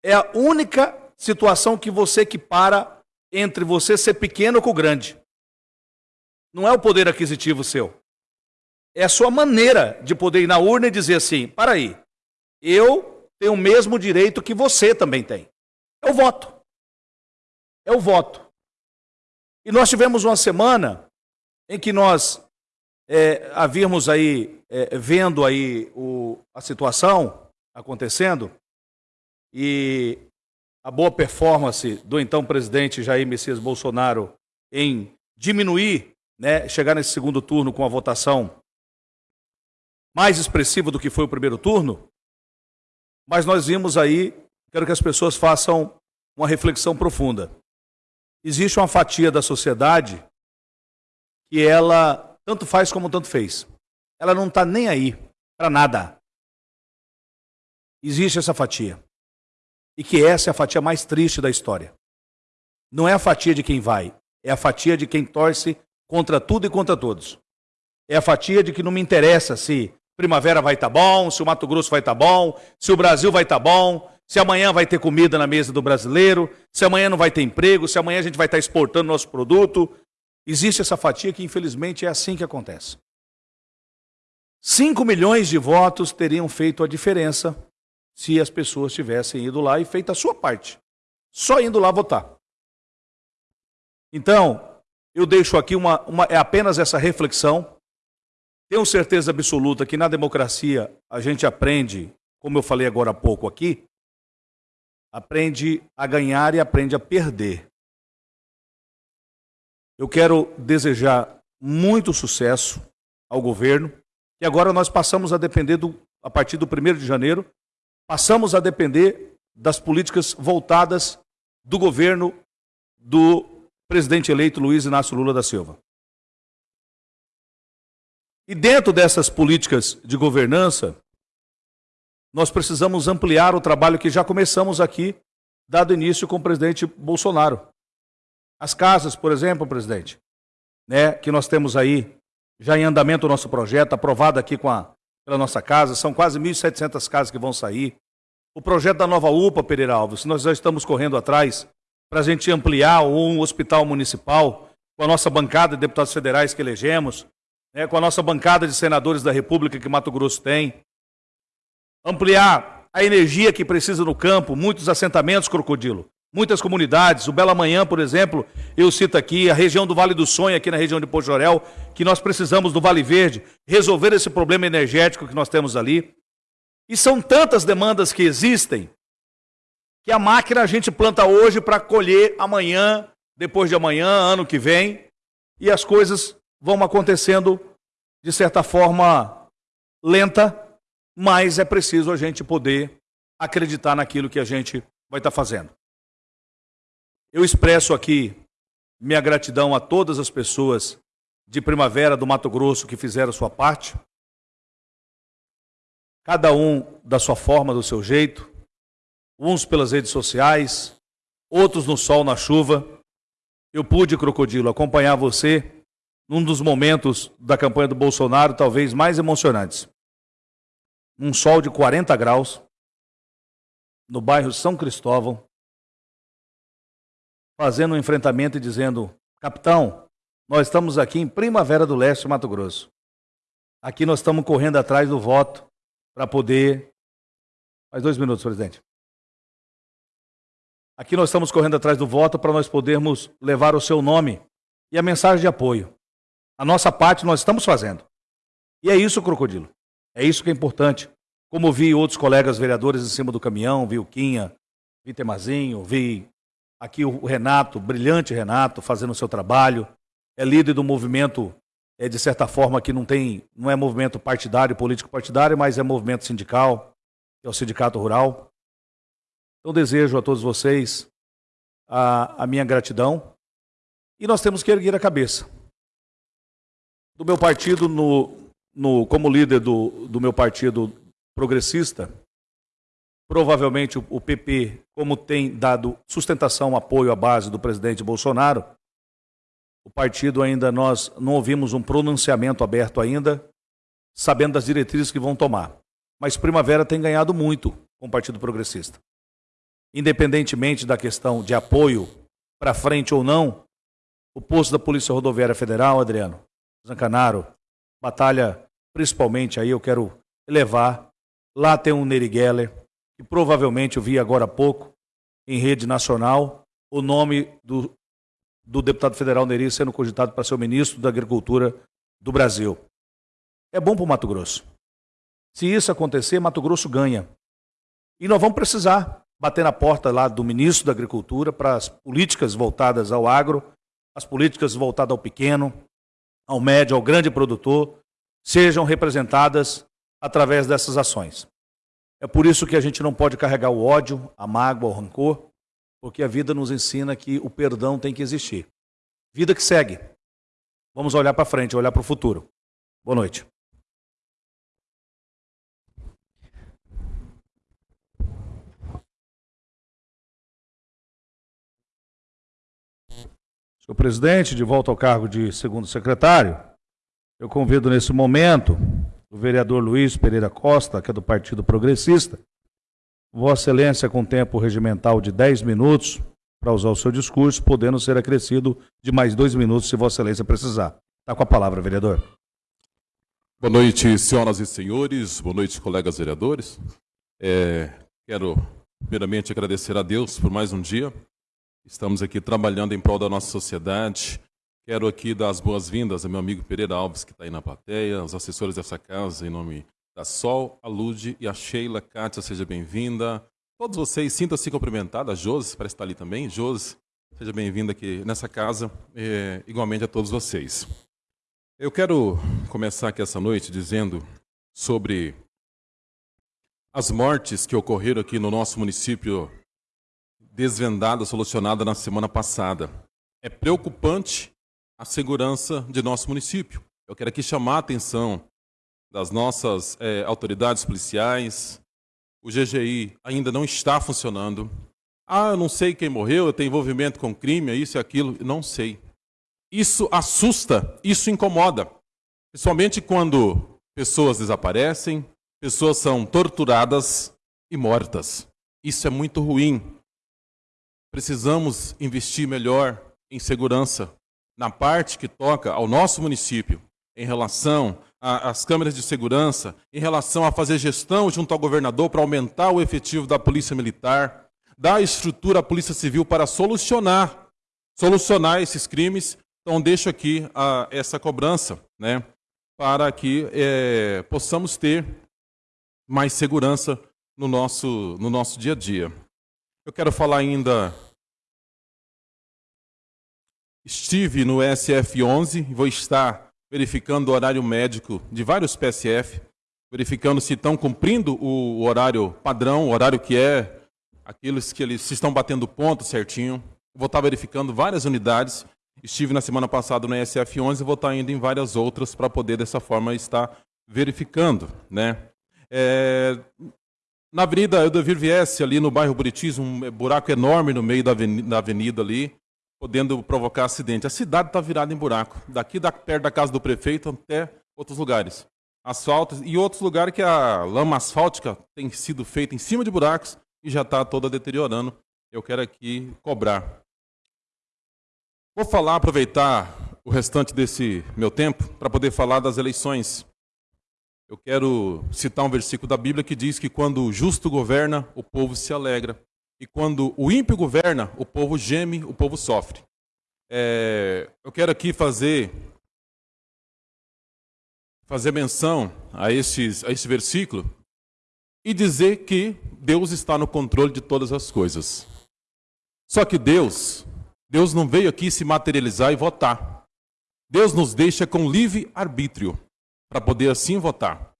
é a única situação que você equipara entre você ser pequeno com o grande. Não é o poder aquisitivo seu. É a sua maneira de poder ir na urna e dizer assim: para aí, eu tenho o mesmo direito que você também tem. É o voto. É o voto. E nós tivemos uma semana em que nós é, havíamos aí, é, vendo aí o, a situação acontecendo, e a boa performance do então presidente Jair Messias Bolsonaro em diminuir, né, chegar nesse segundo turno com a votação mais expressiva do que foi o primeiro turno, mas nós vimos aí, quero que as pessoas façam uma reflexão profunda. Existe uma fatia da sociedade que ela tanto faz como tanto fez. Ela não está nem aí para nada. Existe essa fatia e que essa é a fatia mais triste da história. Não é a fatia de quem vai, é a fatia de quem torce contra tudo e contra todos. É a fatia de que não me interessa se primavera vai estar tá bom, se o Mato Grosso vai estar tá bom, se o Brasil vai estar tá bom, se amanhã vai ter comida na mesa do brasileiro, se amanhã não vai ter emprego, se amanhã a gente vai estar tá exportando nosso produto. Existe essa fatia que, infelizmente, é assim que acontece. 5 milhões de votos teriam feito a diferença se as pessoas tivessem ido lá e feito a sua parte. Só indo lá votar. Então, eu deixo aqui uma, uma é apenas essa reflexão. Tenho certeza absoluta que na democracia a gente aprende, como eu falei agora há pouco aqui, aprende a ganhar e aprende a perder. Eu quero desejar muito sucesso ao governo, e agora nós passamos a depender do, a partir do 1 de janeiro passamos a depender das políticas voltadas do governo do presidente eleito Luiz Inácio Lula da Silva. E dentro dessas políticas de governança, nós precisamos ampliar o trabalho que já começamos aqui, dado início com o presidente Bolsonaro. As casas, por exemplo, presidente, né, que nós temos aí já em andamento o nosso projeto, aprovado aqui com a pela nossa casa, são quase 1.700 casas que vão sair. O projeto da nova UPA, Pereira Alves, nós já estamos correndo atrás para a gente ampliar um hospital municipal com a nossa bancada de deputados federais que elegemos, né, com a nossa bancada de senadores da República que Mato Grosso tem. Ampliar a energia que precisa no campo, muitos assentamentos, Crocodilo muitas comunidades. O Bela Manhã, por exemplo, eu cito aqui a região do Vale do Sonho, aqui na região de Pojorel, que nós precisamos do Vale Verde, resolver esse problema energético que nós temos ali. E são tantas demandas que existem que a máquina a gente planta hoje para colher amanhã, depois de amanhã, ano que vem, e as coisas vão acontecendo de certa forma lenta, mas é preciso a gente poder acreditar naquilo que a gente vai estar fazendo. Eu expresso aqui minha gratidão a todas as pessoas de Primavera do Mato Grosso que fizeram sua parte. Cada um da sua forma, do seu jeito. Uns pelas redes sociais, outros no sol, na chuva. Eu pude, Crocodilo, acompanhar você num dos momentos da campanha do Bolsonaro, talvez mais emocionantes. Um sol de 40 graus, no bairro São Cristóvão, fazendo um enfrentamento e dizendo: Capitão, nós estamos aqui em Primavera do Leste, Mato Grosso. Aqui nós estamos correndo atrás do voto para poder. Mais dois minutos, presidente. Aqui nós estamos correndo atrás do voto para nós podermos levar o seu nome e a mensagem de apoio. A nossa parte nós estamos fazendo. E é isso, Crocodilo. É isso que é importante. Como vi outros colegas vereadores em cima do caminhão, vi o Quinha, vi Temazinho, vi Aqui o Renato, brilhante Renato, fazendo o seu trabalho, é líder do movimento, é, de certa forma, que não tem, não é movimento partidário, político partidário, mas é movimento sindical, que é o Sindicato Rural. Então desejo a todos vocês a, a minha gratidão. E nós temos que erguer a cabeça. Do meu partido, no, no, como líder do, do meu partido progressista, Provavelmente o PP, como tem dado sustentação, apoio à base do presidente Bolsonaro, o partido ainda nós não ouvimos um pronunciamento aberto ainda, sabendo das diretrizes que vão tomar. Mas Primavera tem ganhado muito com o Partido Progressista. Independentemente da questão de apoio para frente ou não o posto da Polícia Rodoviária Federal, Adriano, Zancanaro, batalha principalmente aí, eu quero levar. Lá tem um Neri Geller, que provavelmente eu vi agora há pouco, em rede nacional, o nome do, do deputado federal Neri sendo cogitado para ser o ministro da Agricultura do Brasil. É bom para o Mato Grosso. Se isso acontecer, Mato Grosso ganha. E nós vamos precisar bater na porta lá do ministro da Agricultura para as políticas voltadas ao agro, as políticas voltadas ao pequeno, ao médio, ao grande produtor, sejam representadas através dessas ações. É por isso que a gente não pode carregar o ódio, a mágoa, o rancor, porque a vida nos ensina que o perdão tem que existir. Vida que segue. Vamos olhar para frente, olhar para o futuro. Boa noite. Senhor presidente, de volta ao cargo de segundo secretário, eu convido nesse momento o vereador Luiz Pereira Costa, que é do Partido Progressista, Vossa Excelência com tempo regimental de 10 minutos para usar o seu discurso, podendo ser acrescido de mais dois minutos se Vossa Excelência precisar. Está com a palavra, vereador. Boa noite, senhoras e senhores. Boa noite, colegas vereadores. É, quero, primeiramente, agradecer a Deus por mais um dia. Estamos aqui trabalhando em prol da nossa sociedade, Quero aqui dar as boas-vindas ao meu amigo Pereira Alves, que está aí na plateia, os assessores dessa casa, em nome da Sol, a Lude e a Sheila. Kátia, seja bem-vinda. Todos vocês, sintam-se cumprimentados. A Josi, parece estar ali também. Josi, seja bem-vinda aqui nessa casa, é, igualmente a todos vocês. Eu quero começar aqui essa noite dizendo sobre as mortes que ocorreram aqui no nosso município, desvendadas, solucionadas na semana passada. É preocupante a segurança de nosso município. Eu quero aqui chamar a atenção das nossas é, autoridades policiais. O GGI ainda não está funcionando. Ah, eu não sei quem morreu, eu tenho envolvimento com crime, isso e aquilo. Não sei. Isso assusta, isso incomoda. Principalmente quando pessoas desaparecem, pessoas são torturadas e mortas. Isso é muito ruim. Precisamos investir melhor em segurança na parte que toca ao nosso município, em relação às câmeras de segurança, em relação a fazer gestão junto ao governador para aumentar o efetivo da Polícia Militar, dar estrutura à Polícia Civil para solucionar, solucionar esses crimes. Então, deixo aqui a, essa cobrança, né, para que é, possamos ter mais segurança no nosso, no nosso dia a dia. Eu quero falar ainda Estive no SF11 e vou estar verificando o horário médico de vários PSF, verificando se estão cumprindo o horário padrão, o horário que é aqueles que eles se estão batendo ponto certinho. Vou estar verificando várias unidades. Estive na semana passada no SF11 e vou estar indo em várias outras para poder dessa forma estar verificando, né? É, na Avenida Eudevir Viesse, ali no bairro Buritis, um buraco enorme no meio da avenida, da avenida ali podendo provocar acidente. A cidade está virada em buraco, daqui da, perto da casa do prefeito até outros lugares. Asfaltos e outros lugares que a lama asfáltica tem sido feita em cima de buracos e já está toda deteriorando. Eu quero aqui cobrar. Vou falar, aproveitar o restante desse meu tempo para poder falar das eleições. Eu quero citar um versículo da Bíblia que diz que quando o justo governa, o povo se alegra. E quando o ímpio governa, o povo geme, o povo sofre. É, eu quero aqui fazer fazer menção a, esses, a esse versículo e dizer que Deus está no controle de todas as coisas. Só que Deus, Deus não veio aqui se materializar e votar. Deus nos deixa com livre arbítrio para poder assim votar.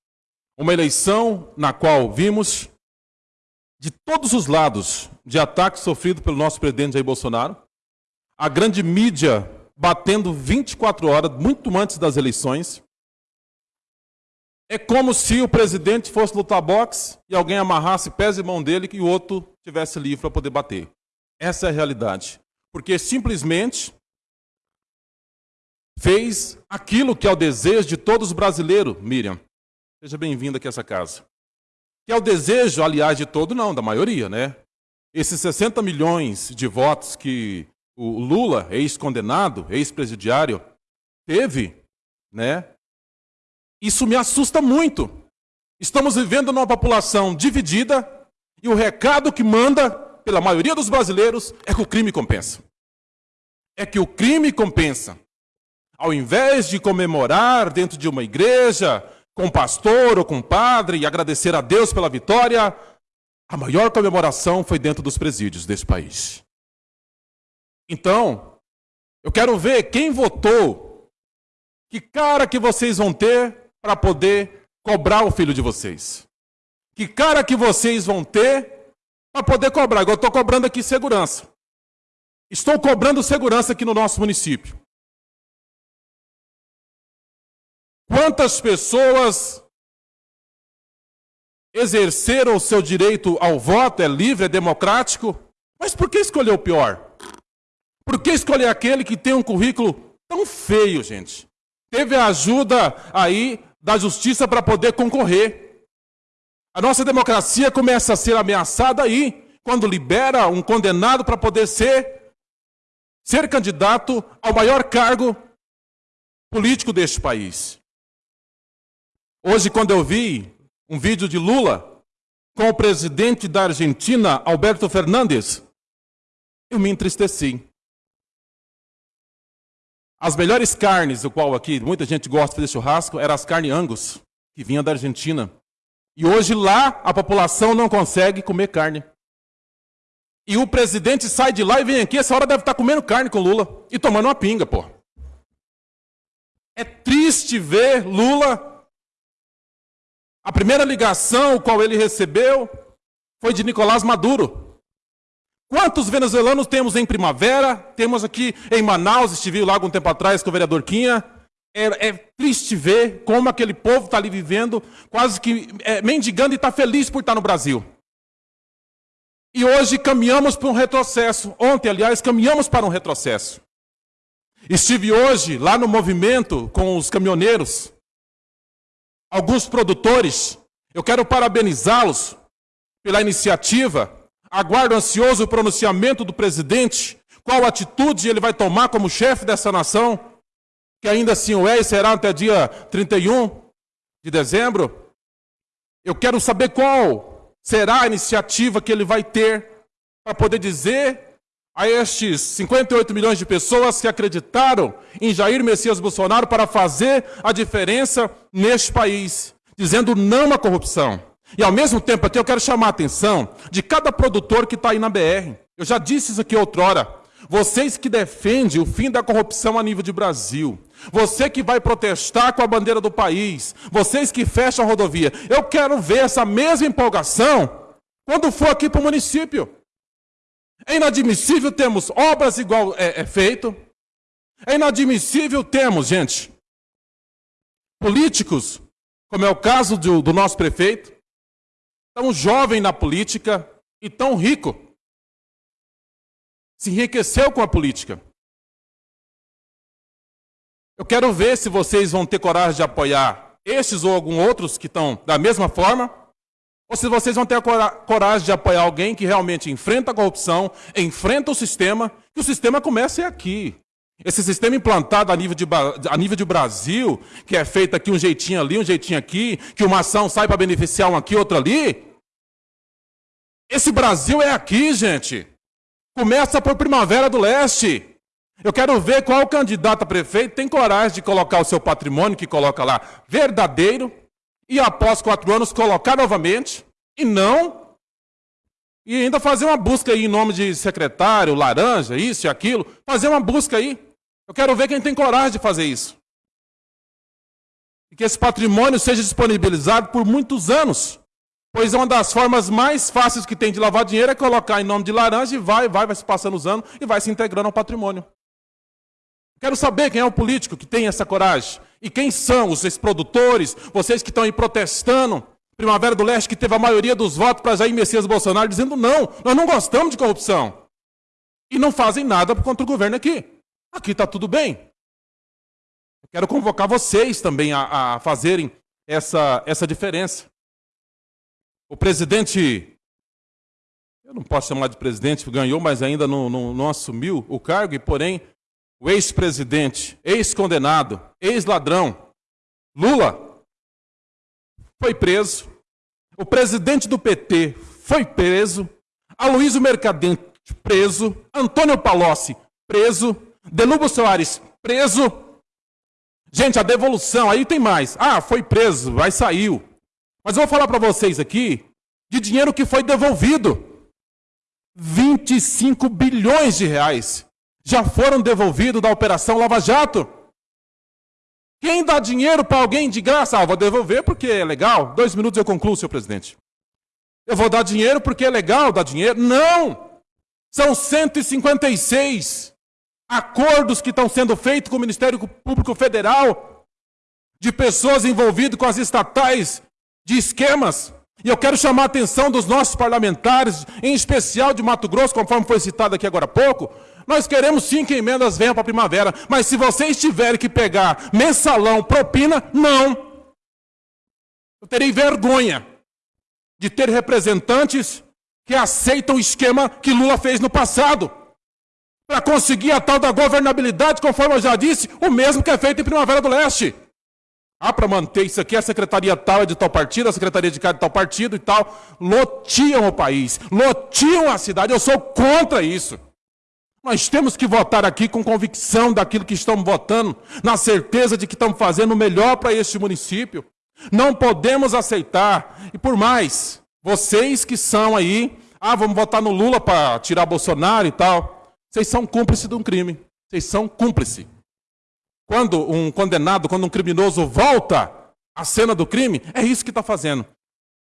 Uma eleição na qual vimos de todos os lados de ataque sofrido pelo nosso presidente Jair Bolsonaro, a grande mídia batendo 24 horas, muito antes das eleições. É como se o presidente fosse lutar boxe e alguém amarrasse pés e mão dele e o outro tivesse livre para poder bater. Essa é a realidade. Porque simplesmente fez aquilo que é o desejo de todos os brasileiros, Miriam. Seja bem-vinda aqui a essa casa que é o desejo, aliás, de todo, não, da maioria, né? Esses 60 milhões de votos que o Lula, ex-condenado, ex-presidiário, teve, né? Isso me assusta muito. Estamos vivendo numa população dividida e o recado que manda pela maioria dos brasileiros é que o crime compensa. É que o crime compensa. Ao invés de comemorar dentro de uma igreja, com um pastor ou com um padre e agradecer a Deus pela vitória, a maior comemoração foi dentro dos presídios desse país. Então, eu quero ver quem votou, que cara que vocês vão ter para poder cobrar o filho de vocês. Que cara que vocês vão ter para poder cobrar. Eu estou cobrando aqui segurança. Estou cobrando segurança aqui no nosso município. Quantas pessoas exerceram o seu direito ao voto, é livre, é democrático, mas por que escolher o pior? Por que escolher aquele que tem um currículo tão feio, gente? Teve a ajuda aí da justiça para poder concorrer. A nossa democracia começa a ser ameaçada aí, quando libera um condenado para poder ser, ser candidato ao maior cargo político deste país. Hoje, quando eu vi um vídeo de Lula com o presidente da Argentina, Alberto Fernandes, eu me entristeci. As melhores carnes, o qual aqui muita gente gosta de fazer churrasco, eram as carnes Angus, que vinham da Argentina. E hoje lá a população não consegue comer carne. E o presidente sai de lá e vem aqui, essa hora deve estar comendo carne com Lula e tomando uma pinga, pô. É triste ver Lula a primeira ligação qual ele recebeu foi de Nicolás Maduro. Quantos venezuelanos temos em primavera? Temos aqui em Manaus, estive lá algum tempo atrás com o vereador Quinha. É, é triste ver como aquele povo está ali vivendo, quase que é, mendigando e está feliz por estar no Brasil. E hoje caminhamos para um retrocesso. Ontem, aliás, caminhamos para um retrocesso. Estive hoje lá no movimento com os caminhoneiros alguns produtores. Eu quero parabenizá-los pela iniciativa. Aguardo ansioso o pronunciamento do presidente. Qual atitude ele vai tomar como chefe dessa nação? Que ainda assim o é e será até dia 31 de dezembro. Eu quero saber qual será a iniciativa que ele vai ter para poder dizer a estes 58 milhões de pessoas que acreditaram em Jair Messias Bolsonaro para fazer a diferença neste país, dizendo não à corrupção. E ao mesmo tempo aqui eu quero chamar a atenção de cada produtor que está aí na BR. Eu já disse isso aqui outrora. Vocês que defendem o fim da corrupção a nível de Brasil, você que vai protestar com a bandeira do país, vocês que fecham a rodovia, eu quero ver essa mesma empolgação quando for aqui para o município. É inadmissível termos obras igual é, é feito. É inadmissível termos, gente, políticos, como é o caso do, do nosso prefeito, tão jovem na política e tão rico. Se enriqueceu com a política. Eu quero ver se vocês vão ter coragem de apoiar estes ou alguns outros que estão da mesma forma ou se vocês vão ter a coragem de apoiar alguém que realmente enfrenta a corrupção, enfrenta o sistema, que o sistema comece aqui. Esse sistema implantado a nível, de, a nível de Brasil, que é feito aqui um jeitinho ali, um jeitinho aqui, que uma ação sai para beneficiar um aqui, outro ali. Esse Brasil é aqui, gente. Começa por Primavera do Leste. Eu quero ver qual candidato a prefeito tem coragem de colocar o seu patrimônio, que coloca lá, verdadeiro, e após quatro anos colocar novamente, e não, e ainda fazer uma busca aí em nome de secretário, laranja, isso e aquilo, fazer uma busca aí. Eu quero ver quem tem coragem de fazer isso. E que esse patrimônio seja disponibilizado por muitos anos. Pois uma das formas mais fáceis que tem de lavar dinheiro é colocar em nome de laranja e vai, vai, vai se passando os anos e vai se integrando ao patrimônio. Quero saber quem é o político que tem essa coragem. E quem são os produtores, vocês que estão aí protestando, Primavera do Leste, que teve a maioria dos votos para Jair Messias Bolsonaro, dizendo não, nós não gostamos de corrupção. E não fazem nada contra o governo aqui. Aqui está tudo bem. Eu quero convocar vocês também a, a fazerem essa, essa diferença. O presidente eu não posso chamar de presidente, ganhou, mas ainda não, não, não assumiu o cargo, e porém, o ex-presidente, ex-condenado, ex-ladrão, Lula, foi preso. O presidente do PT foi preso. Aloysio Mercadante, preso. Antônio Palocci, preso. Delubo Soares, preso. Gente, a devolução, aí tem mais. Ah, foi preso, vai saiu. Mas eu vou falar para vocês aqui de dinheiro que foi devolvido. 25 bilhões de reais já foram devolvidos da Operação Lava Jato. Quem dá dinheiro para alguém de graça? Ah, vou devolver porque é legal. Dois minutos eu concluo, senhor presidente. Eu vou dar dinheiro porque é legal dar dinheiro? Não! São 156 acordos que estão sendo feitos com o Ministério Público Federal de pessoas envolvidas com as estatais de esquemas. E eu quero chamar a atenção dos nossos parlamentares, em especial de Mato Grosso, conforme foi citado aqui agora há pouco. Nós queremos sim que emendas venham para a primavera, mas se vocês tiverem que pegar mensalão, propina, não. Eu terei vergonha de ter representantes que aceitam o esquema que Lula fez no passado. Para conseguir a tal da governabilidade, conforme eu já disse, o mesmo que é feito em Primavera do Leste. Ah, para manter isso aqui, a secretaria tal é de tal partido, a secretaria de cada de tal partido e tal. Lotiam o país, lotiam a cidade. Eu sou contra isso. Nós temos que votar aqui com convicção daquilo que estamos votando, na certeza de que estamos fazendo o melhor para este município. Não podemos aceitar, e por mais, vocês que são aí, ah, vamos votar no Lula para tirar Bolsonaro e tal, vocês são cúmplices de um crime. Vocês são cúmplices. Quando um condenado, quando um criminoso volta à cena do crime, é isso que está fazendo.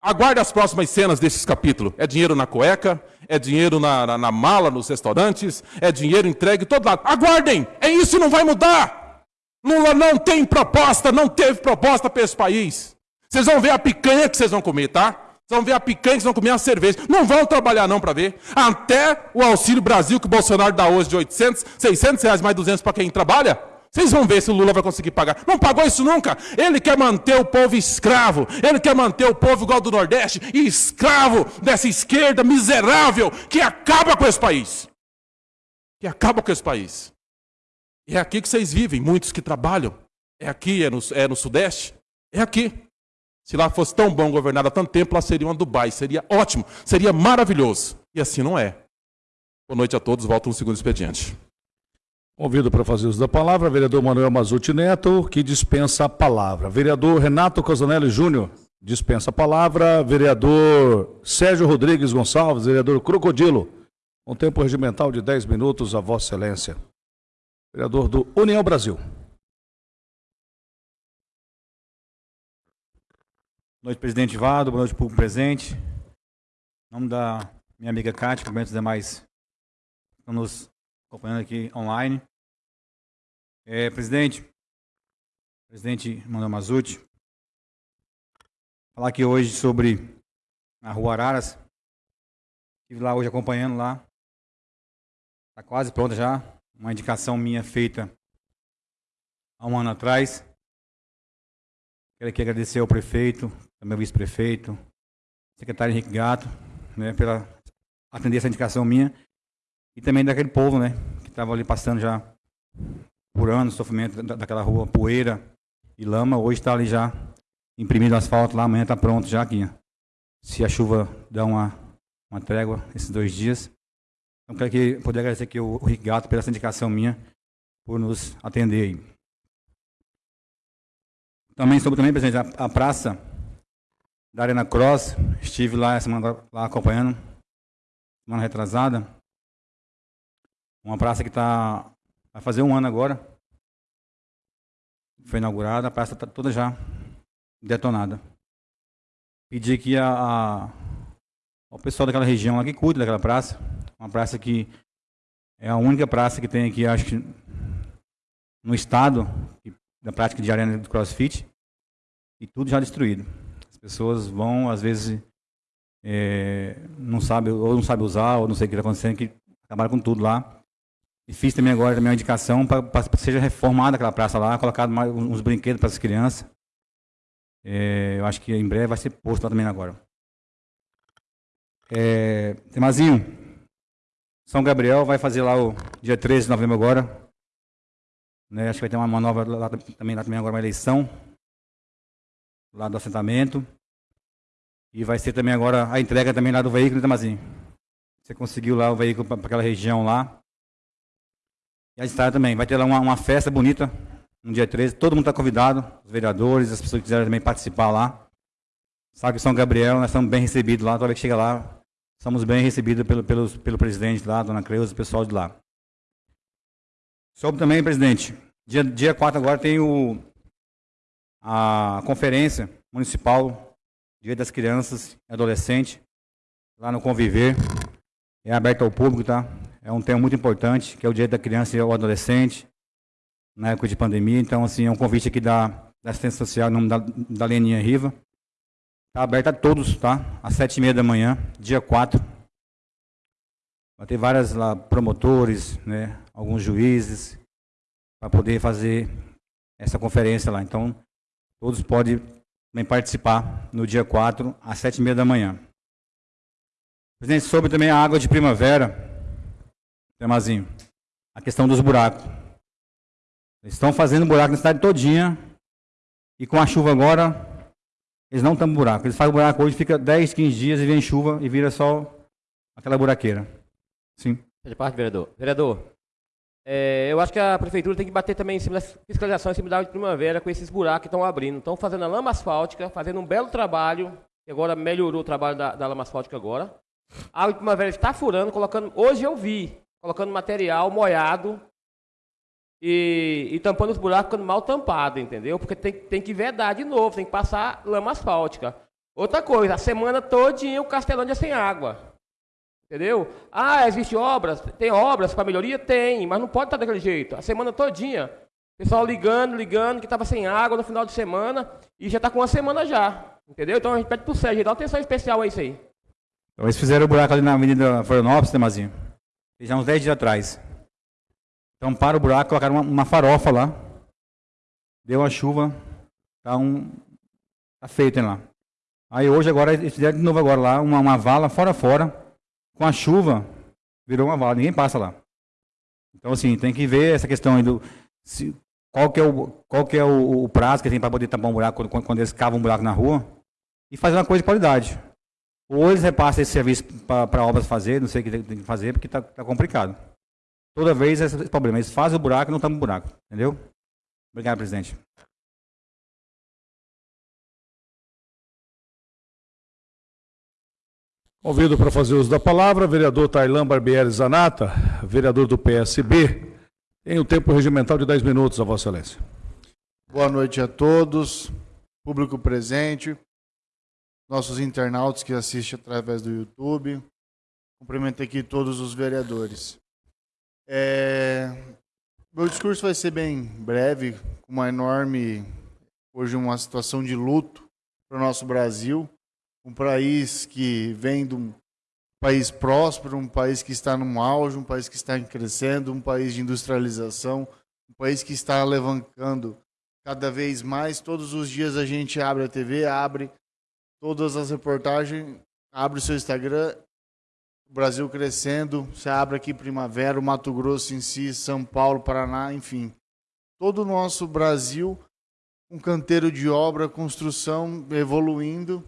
Aguarde as próximas cenas desses capítulos. É dinheiro na cueca, é dinheiro na, na, na mala, nos restaurantes, é dinheiro entregue todo lado. Aguardem! É isso não vai mudar! Lula não tem proposta, não teve proposta para esse país. Vocês vão ver a picanha que vocês vão comer, tá? Vocês vão ver a picanha que vocês vão comer a cerveja. Não vão trabalhar não para ver. Até o Auxílio Brasil que o Bolsonaro dá hoje de 800, 600 reais mais 200 para quem trabalha, vocês vão ver se o Lula vai conseguir pagar. Não pagou isso nunca. Ele quer manter o povo escravo. Ele quer manter o povo igual do Nordeste, escravo dessa esquerda miserável que acaba com esse país. Que acaba com esse país. E é aqui que vocês vivem, muitos que trabalham. É aqui, é no, é no Sudeste. É aqui. Se lá fosse tão bom governado há tanto tempo, lá seria uma Dubai. Seria ótimo, seria maravilhoso. E assim não é. Boa noite a todos. Volto no segundo expediente. Convido para fazer uso da palavra, vereador Manuel Mazuti Neto, que dispensa a palavra. Vereador Renato Cosanelli Júnior, dispensa a palavra. Vereador Sérgio Rodrigues Gonçalves, vereador Crocodilo, com tempo regimental de 10 minutos, a Vossa Excelência. Vereador do União Brasil. Boa noite, presidente Vado, boa noite, público presente. Em nome da minha amiga Cátia, cumprimento os demais que estão nos acompanhando aqui online. É, presidente, presidente Manuel Mazuti, falar aqui hoje sobre a Rua Araras. Estive lá hoje acompanhando lá. Está quase pronta já. Uma indicação minha feita há um ano atrás. Quero aqui agradecer ao prefeito, também ao vice-prefeito, secretário Henrique Gato, né, pela atender essa indicação minha e também daquele povo, né? Que estava ali passando já por anos, sofrimento daquela rua, poeira e lama. Hoje está ali já imprimido asfalto lá, amanhã está pronto já aqui. Se a chuva der uma, uma trégua esses dois dias. Então, quero que, poder agradecer aqui o, o pela essa indicação minha, por nos atender aí. Também sobre também, presidente, a, a praça da Arena Cross, estive lá semana lá acompanhando, semana retrasada. Uma praça que está. Vai fazer um ano agora. Foi inaugurada, a praça está toda já detonada. Pedi que a, a, o pessoal daquela região lá que cuide daquela praça. Uma praça que é a única praça que tem aqui, acho que no estado, da prática de arena de crossfit. E tudo já destruído. As pessoas vão, às vezes, é, não sabe, ou não sabe usar, ou não sei o que está acontecendo, que acabaram com tudo lá. E fiz também agora também uma indicação para que seja reformada aquela praça lá, colocado mais uns brinquedos para as crianças. É, eu acho que em breve vai ser posto lá também agora. É, Temazinho, São Gabriel vai fazer lá o dia 13 de novembro agora. Né, acho que vai ter uma, uma nova lá, também, lá também agora uma eleição. Lá do assentamento. E vai ser também agora a entrega também lá do veículo, né, Temazinho? Você conseguiu lá o veículo para aquela região lá. E a estrada também. Vai ter lá uma, uma festa bonita no dia 13. Todo mundo está convidado, os vereadores, as pessoas que quiserem também participar lá. Sabe São Gabriel, nós estamos bem recebidos lá. Toda vez que chega lá, somos bem recebidos pelo, pelo, pelo presidente lá, dona Creuza, o pessoal de lá. Sobre também, presidente, dia, dia 4 agora tem o, a conferência municipal, Dia das Crianças e Adolescentes, lá no Conviver. É aberto ao público, tá? É um tema muito importante, que é o Dia da Criança e do Adolescente, na época de pandemia. Então, assim, é um convite aqui da, da assistência social, em nome da, da Leninha Riva. Está aberto a todos, tá? Às sete e meia da manhã, dia 4. Vai ter várias lá, promotores, né? Alguns juízes, para poder fazer essa conferência lá. Então, todos podem também participar no dia 4, às sete e meia da manhã. Presidente, sobre também a água de primavera, Temazinho, a questão dos buracos. Eles estão fazendo buraco na cidade todinha, e com a chuva agora, eles não tampam buraco. Eles fazem buraco hoje, fica 10, 15 dias e vem chuva e vira só aquela buraqueira. Sim. De parte, vereador. Vereador, é, eu acho que a prefeitura tem que bater também em cima das fiscalizações em cima da de primavera com esses buracos que estão abrindo. Estão fazendo a lama asfáltica, fazendo um belo trabalho, que agora melhorou o trabalho da, da lama asfáltica agora. A água de primavera está furando, colocando. Hoje eu vi, colocando material molhado e, e, tampando os buracos ficando mal tampado, entendeu? Porque tem, tem que vedar de novo, tem que passar lama asfáltica. Outra coisa, a semana todinha o Castelândia é sem água. Entendeu? Ah, existe obras? Tem obras para melhoria? Tem, mas não pode estar daquele jeito. A semana todinha. Pessoal ligando, ligando, que estava sem água no final de semana e já está com uma semana já. Entendeu? Então a gente pede para o Sérgio, uma atenção especial a isso aí. Então, eles fizeram o buraco ali na Avenida Florianópolis, Temazinho. Já uns 10 dias atrás. Então, para o buraco, colocaram uma, uma farofa lá. Deu uma chuva. Tá, um, tá feito hein, lá. Aí hoje, agora, eles fizeram de novo agora lá, uma, uma vala fora fora. Com a chuva, virou uma vala. Ninguém passa lá. Então, assim, tem que ver essa questão aí do... Se, qual que é o, qual que é o, o prazo que tem para poder tapar um buraco quando, quando eles cavam um buraco na rua. E fazer uma coisa de qualidade. Ou eles repassam esse serviço para obras fazer, não sei o que tem que fazer, porque está tá complicado. Toda vez é esse problema. Eles fazem o buraco e não tampam o buraco. Entendeu? Obrigado, presidente. Convido para fazer uso da palavra, vereador Tailan Barbieri Zanata, vereador do PSB. Tem o tempo regimental de 10 minutos, a Vossa Excelência. Boa noite a todos, público presente, nossos internautas que assistem através do YouTube. Cumprimento aqui todos os vereadores. É... Meu discurso vai ser bem breve, com uma enorme, hoje uma situação de luto para o nosso Brasil, um país que vem de um país próspero, um país que está num auge, um país que está crescendo, um país de industrialização, um país que está alavancando cada vez mais. Todos os dias a gente abre a TV, abre todas as reportagens, abre o seu Instagram Brasil crescendo, você abre aqui Primavera, Mato Grosso em si, São Paulo, Paraná, enfim. Todo o nosso Brasil, um canteiro de obra, construção evoluindo.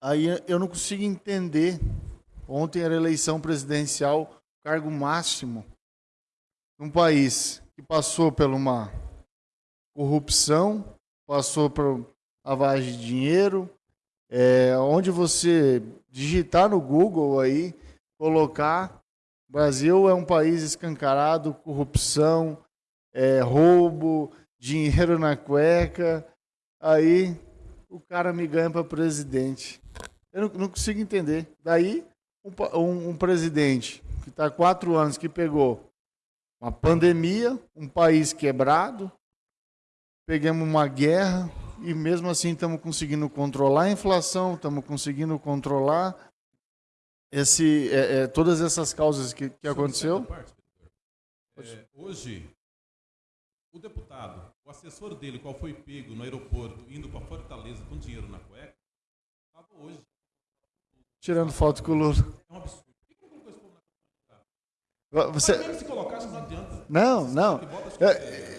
Aí eu não consigo entender. Ontem era eleição presidencial, cargo máximo, num país que passou por uma corrupção, passou por lavagem de dinheiro, é, onde você digitar no Google aí, colocar Brasil é um país escancarado, corrupção, é, roubo, dinheiro na cueca. Aí o cara me ganha para presidente. Eu não, não, consigo entender. Daí um, um, um presidente que está quatro anos que pegou uma pandemia, um país quebrado, pegamos uma guerra, e mesmo assim estamos conseguindo controlar a inflação, estamos conseguindo controlar esse, é, é, todas essas causas que, que aconteceu. É, hoje, o deputado, o assessor dele, qual foi pego no aeroporto, indo para Fortaleza com dinheiro na cueca, estava hoje. tirando foto com o Lula. Você... Não, não. Eu,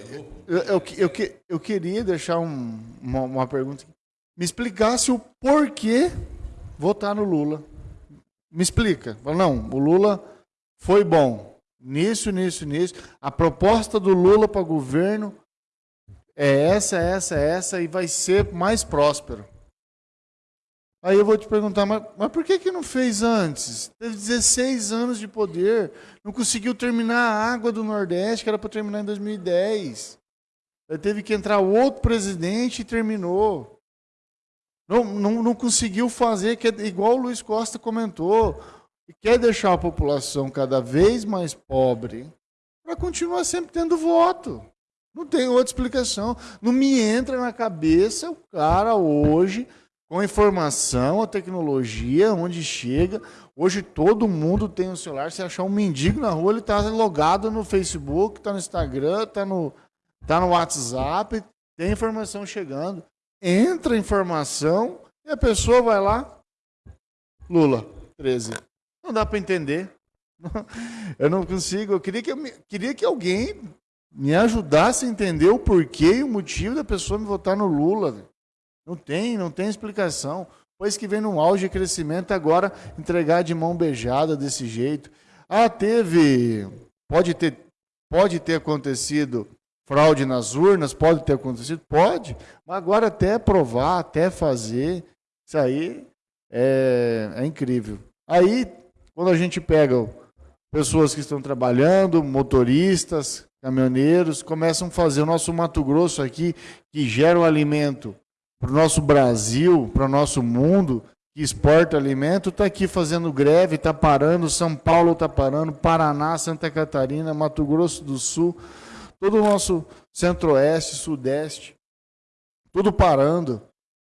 eu, eu, eu, eu queria deixar um, uma, uma pergunta. Me explicasse o porquê votar no Lula. Me explica. Não, o Lula foi bom. Nisso, nisso, nisso. A proposta do Lula para governo é essa, essa, essa e vai ser mais próspero. Aí eu vou te perguntar, mas, mas por que, que não fez antes? Teve 16 anos de poder, não conseguiu terminar a água do Nordeste, que era para terminar em 2010. Aí teve que entrar outro presidente e terminou. Não, não, não conseguiu fazer, que é igual o Luiz Costa comentou, quer deixar a população cada vez mais pobre para continuar sempre tendo voto. Não tem outra explicação. Não me entra na cabeça o cara hoje, com a informação, a tecnologia, onde chega. Hoje todo mundo tem um celular. Se achar um mendigo na rua, ele está logado no Facebook, está no Instagram, está no, tá no WhatsApp, tem informação chegando. Entra a informação e a pessoa vai lá. Lula, 13. Não dá para entender. Eu não consigo. Eu queria que, eu, queria que alguém me ajudasse a entender o porquê e o motivo da pessoa me votar no Lula. Não tem, não tem explicação. Pois que vem num auge de crescimento, agora entregar de mão beijada desse jeito. Ah, teve. Pode ter, pode ter acontecido fraude nas urnas, pode ter acontecido? Pode. Mas agora até provar, até fazer, isso aí é, é incrível. Aí, quando a gente pega pessoas que estão trabalhando, motoristas, caminhoneiros, começam a fazer o nosso Mato Grosso aqui, que gera o alimento para o nosso Brasil, para o nosso mundo, que exporta alimento, está aqui fazendo greve, está parando, São Paulo está parando, Paraná, Santa Catarina, Mato Grosso do Sul, todo o nosso centro-oeste, sudeste, tudo parando,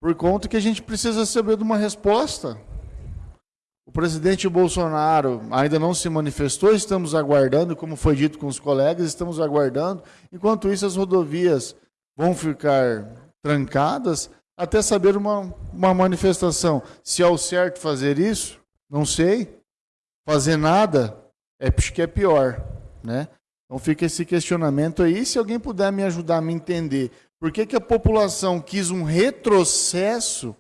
por conta que a gente precisa saber de uma resposta. O presidente Bolsonaro ainda não se manifestou, estamos aguardando, como foi dito com os colegas, estamos aguardando. Enquanto isso, as rodovias vão ficar trancadas até saber uma, uma manifestação. Se é o certo fazer isso, não sei. Fazer nada é que é pior, né? Então fica esse questionamento aí. Se alguém puder me ajudar a me entender por que, que a população quis um retrocesso,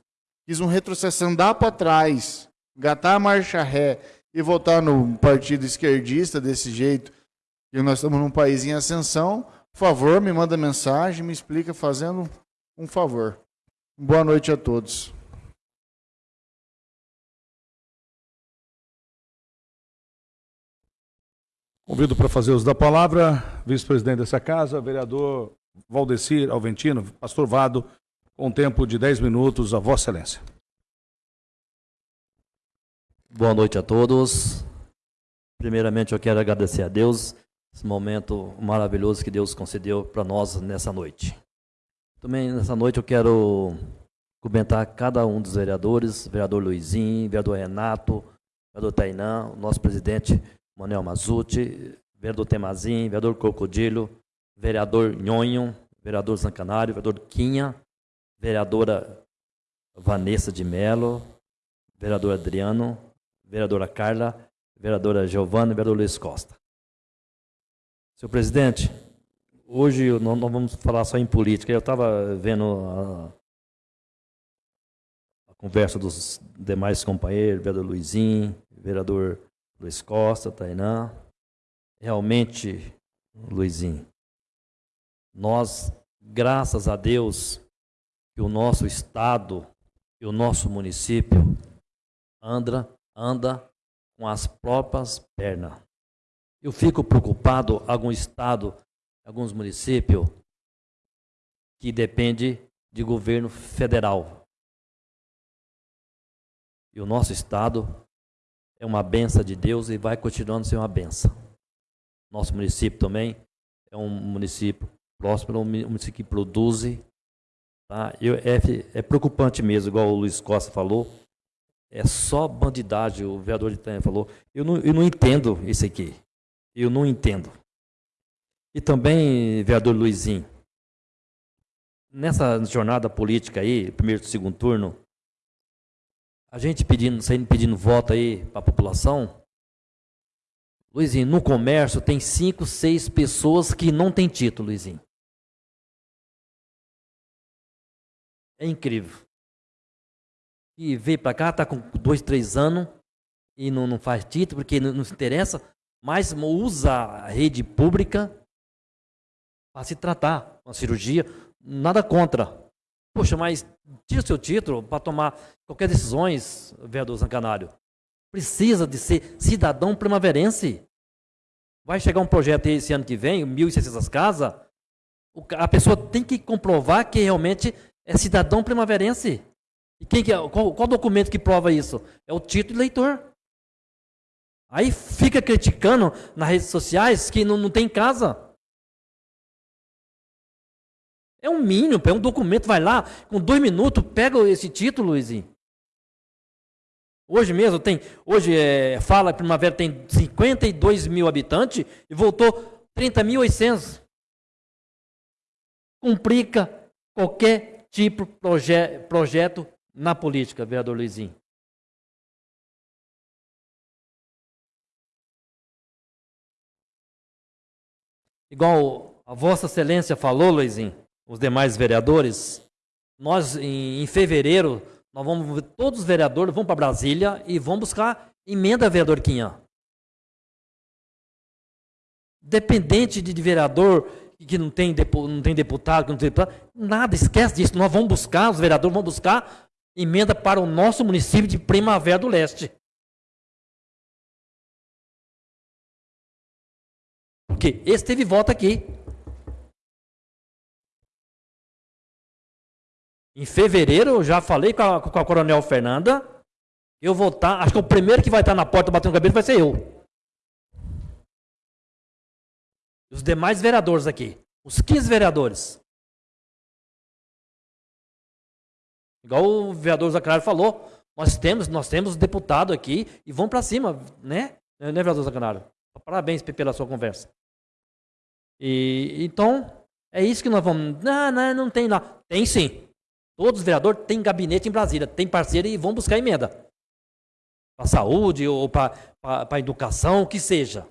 quis um retrocesso, andar para trás, gatar a marcha ré e votar no partido esquerdista desse jeito, e nós estamos num país em ascensão, por favor, me manda mensagem, me explica fazendo um favor. Boa noite a todos. Convido para fazer uso da palavra, vice-presidente dessa casa, vereador Valdecir Alventino, pastor Vado, com tempo de 10 minutos, a Vossa Excelência. Boa noite a todos. Primeiramente, eu quero agradecer a Deus esse momento maravilhoso que Deus concedeu para nós nessa noite. Também nessa noite eu quero cumprimentar cada um dos vereadores, vereador Luizinho, vereador Renato, vereador Tainã, nosso presidente Manuel Mazuti, vereador Temazin, vereador Crocodilo, vereador Nhonho, vereador Zancanário, vereador Quinha, vereadora Vanessa de Melo, vereador Adriano, vereadora Carla, vereadora Giovana e vereador Luiz Costa. Senhor presidente, hoje nós não vamos falar só em política. Eu estava vendo a, a, conversa dos demais companheiros, vereador Luizinho, vereador Luiz Costa, Tainã. Realmente, Luizinho, nós, graças a Deus, que o nosso estado e o nosso município anda anda com as próprias pernas. Eu fico preocupado algum estado, alguns municípios que depende de governo federal. E o nosso estado é uma benção de Deus e vai continuando a ser uma benção. Nosso município também é um município próspero, um município que produz. Tá? Eu, é, é preocupante mesmo, igual o Luiz Costa falou, é só bandidagem, o vereador de Tanha falou. Eu não, eu não entendo isso aqui. Eu não entendo. E também, vereador Luizinho, nessa jornada política aí, primeiro e segundo turno, a gente pedindo, saindo pedindo voto aí para a população. Luizinho, no comércio tem cinco, seis pessoas que não têm título, Luizinho. É incrível. E veio para cá, está com dois, três anos e não, não faz título porque não, não se interessa, mas usa a rede pública para se tratar, uma cirurgia, nada contra. Poxa, mas tira seu título para tomar qualquer decisões, vereador Zancanário. Precisa de ser cidadão primaverense. Vai chegar um projeto esse ano que vem, 1.600 casas, a pessoa tem que comprovar que realmente é cidadão primaverense. E quem que é, qual, qual documento que prova isso? É o título de eleitor. Aí fica criticando nas redes sociais que não, não tem casa. É um mínimo, é um documento, vai lá, com dois minutos, pega esse título, Luizinho. Hoje mesmo tem, hoje é, fala Primavera tem 52 mil habitantes e voltou 30.800. Complica qualquer tipo de proje projeto na política, vereador Luizinho. Igual a Vossa Excelência falou, Luizinho, os demais vereadores, nós em, em fevereiro, nós vamos, todos os vereadores vão para Brasília e vão buscar emenda, vereador Quinha. Dependente de, de vereador que não tem, não tem deputado, que não tem deputado, nada, esquece disso. Nós vamos buscar, os vereadores vão buscar emenda para o nosso município de Primavera do Leste. Porque esse teve voto aqui. Em fevereiro, já falei com a, com a Coronel Fernanda. Eu vou estar. Tá, acho que o primeiro que vai estar tá na porta batendo cabelo vai ser eu. Os demais vereadores aqui. Os 15 vereadores. Igual o vereador Zacarias falou. Nós temos, nós temos deputado aqui e vão para cima, né? Né, vereador Zacarias? Parabéns pela sua conversa. E, então, é isso que nós vamos. Não, não, não tem lá. Tem sim. Todos os vereadores têm gabinete em Brasília, têm parceiro e vão buscar emenda. Para saúde ou para a educação, o que seja.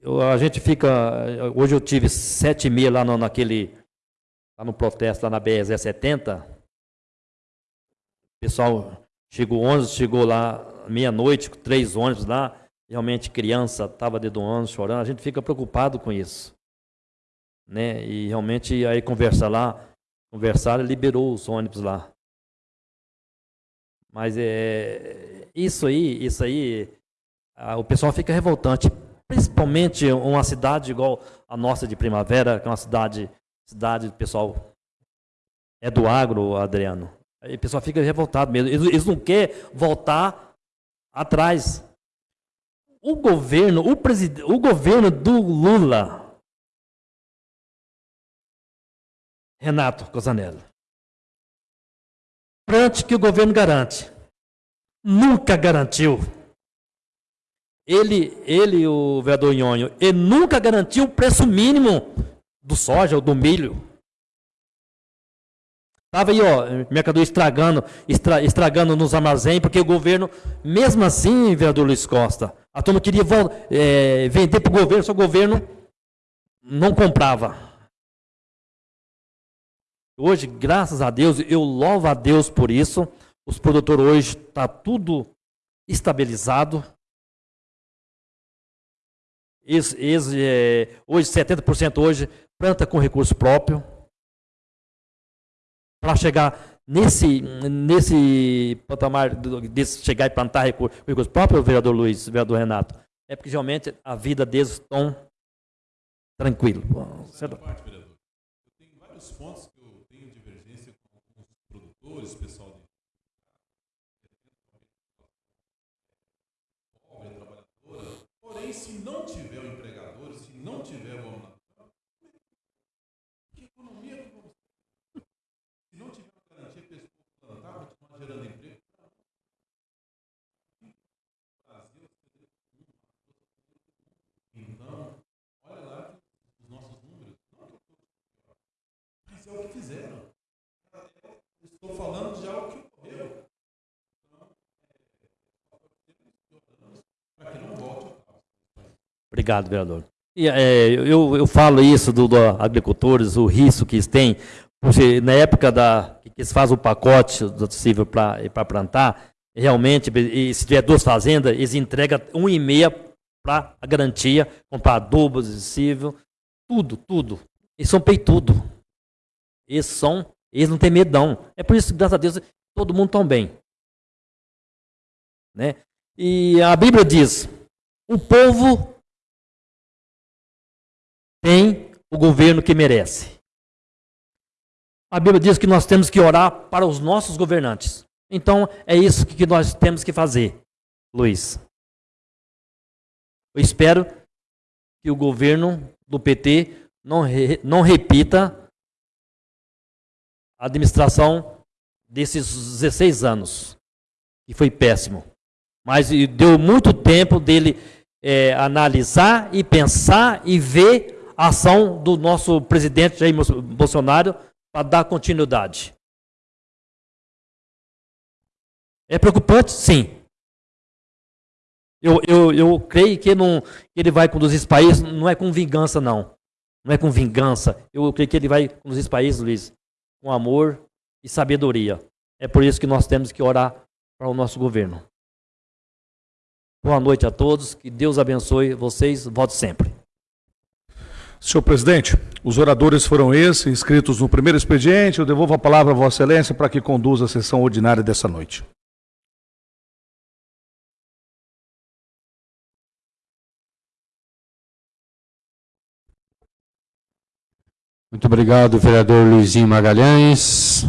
Eu, a gente fica. Hoje eu tive sete meia lá no, naquele. Lá no protesto, lá na BS 70. O pessoal chegou 11, chegou lá meia-noite, três ônibus lá, realmente criança estava dentro do ônibus chorando, a gente fica preocupado com isso. Né? E realmente aí conversar lá, conversaram, liberou os ônibus lá. Mas é isso aí, isso aí, a, o pessoal fica revoltante, principalmente uma cidade igual a nossa de Primavera, que é uma cidade, cidade pessoal é do agro, Adriano. Aí o pessoal fica revoltado mesmo. Eles, eles não querem voltar atrás. O governo, o, presid... o governo do Lula, Renato Cosanello, Prante que o governo garante. Nunca garantiu. Ele, ele o vereador Nhonho, ele nunca garantiu o preço mínimo do soja ou do milho. Estava aí, ó, mercadoria estragando, estra, estragando nos armazéns, porque o governo, mesmo assim, vereador Luiz Costa, a turma queria é, vender para o governo, só o governo não comprava. Hoje, graças a Deus, eu louvo a Deus por isso. Os produtores hoje está tudo estabilizado. Ex, ex, é, hoje, 70% hoje planta com recurso próprio para chegar nesse, nesse patamar de chegar e plantar recursos, recursos próprios, vereador Luiz, vereador Renato, é porque realmente a vida deles estão tranquila. Certo? Parte, vereador. Eu tenho vários pontos que eu tenho divergência com os produtores, pessoal de Porém, se não tiver o empregador, se não tiver o é o que fizeram. Estou falando de algo que ocorreu. Para que não volte. Obrigado, vereador. E, é, eu, eu falo isso dos do agricultores, o risco que eles têm, porque na época da, que eles fazem o pacote do possível para plantar, realmente, e se tiver duas fazendas, eles entregam um e meia para a garantia, comprar adubo adesível, tudo, tudo. Eles são peitudo. Eles são, eles não têm medão. É por isso que, graças a Deus, todo mundo está bem. Né? E a Bíblia diz: o povo tem o governo que merece. A Bíblia diz que nós temos que orar para os nossos governantes. Então, é isso que nós temos que fazer, Luiz. Eu espero que o governo do PT não, re, não repita a administração desses 16 anos, que foi péssimo. Mas deu muito tempo dele é, analisar e pensar e ver a ação do nosso presidente Jair Bolsonaro para dar continuidade. É preocupante? Sim. Eu, eu, eu creio que, não, que ele vai conduzir esse país, não é com vingança, não. Não é com vingança. Eu creio que ele vai conduzir esse país, Luiz, com amor e sabedoria. É por isso que nós temos que orar para o nosso governo. Boa noite a todos, que Deus abençoe vocês, volte sempre. Senhor presidente, os oradores foram esses, inscritos no primeiro expediente. Eu devolvo a palavra a Vossa Excelência para que conduza a sessão ordinária dessa noite. Muito obrigado, vereador Luizinho Magalhães,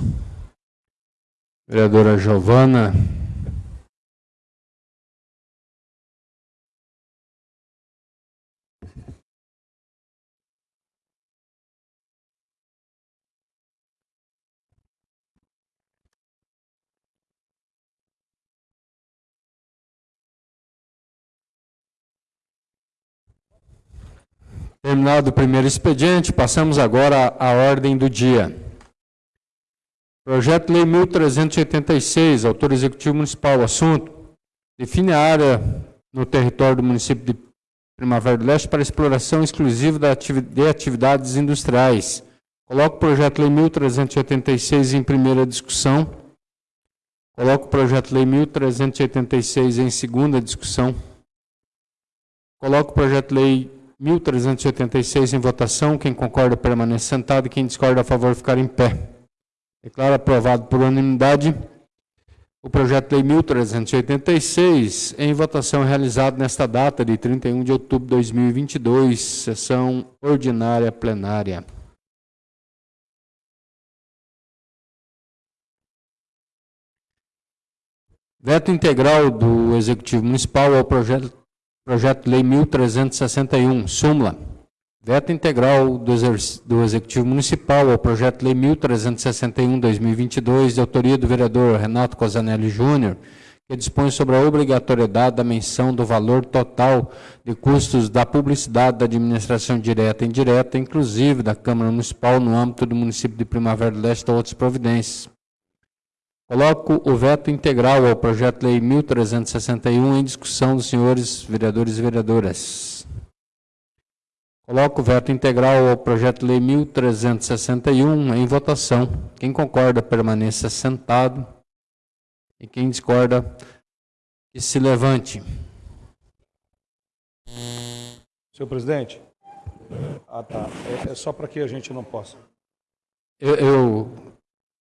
vereadora Giovana. Terminado o primeiro expediente, passamos agora à ordem do dia. Projeto Lei 1386, autor executivo municipal. Assunto: define a área no território do município de Primavera do Leste para exploração exclusiva de atividades industriais. Coloco o projeto Lei 1386 em primeira discussão. Coloco o projeto Lei 1386 em segunda discussão. Coloco o projeto Lei 1386 em votação. Quem concorda permanece sentado. Quem discorda a favor ficar em pé. Declaro aprovado por unanimidade o projeto de lei 1386 em votação realizado nesta data de 31 de outubro de 2022, sessão ordinária plenária. Veto integral do Executivo Municipal ao projeto Projeto de Lei 1361, súmula. Veto integral do, Executivo Municipal ao Projeto de Lei 1361-2022, de autoria do vereador Renato Cosanelli Júnior, que dispõe sobre a obrigatoriedade da menção do valor total de custos da publicidade da administração direta e indireta, inclusive da Câmara Municipal, no âmbito do município de Primavera do Leste ou outras providências. Coloco o veto integral ao projeto de lei 1361 em discussão dos senhores vereadores e vereadoras. Coloco o veto integral ao projeto de lei 1361 em votação. Quem concorda permaneça sentado e quem discorda que se levante. Senhor presidente. Ah, tá. É, é só para que a gente não possa. Eu, eu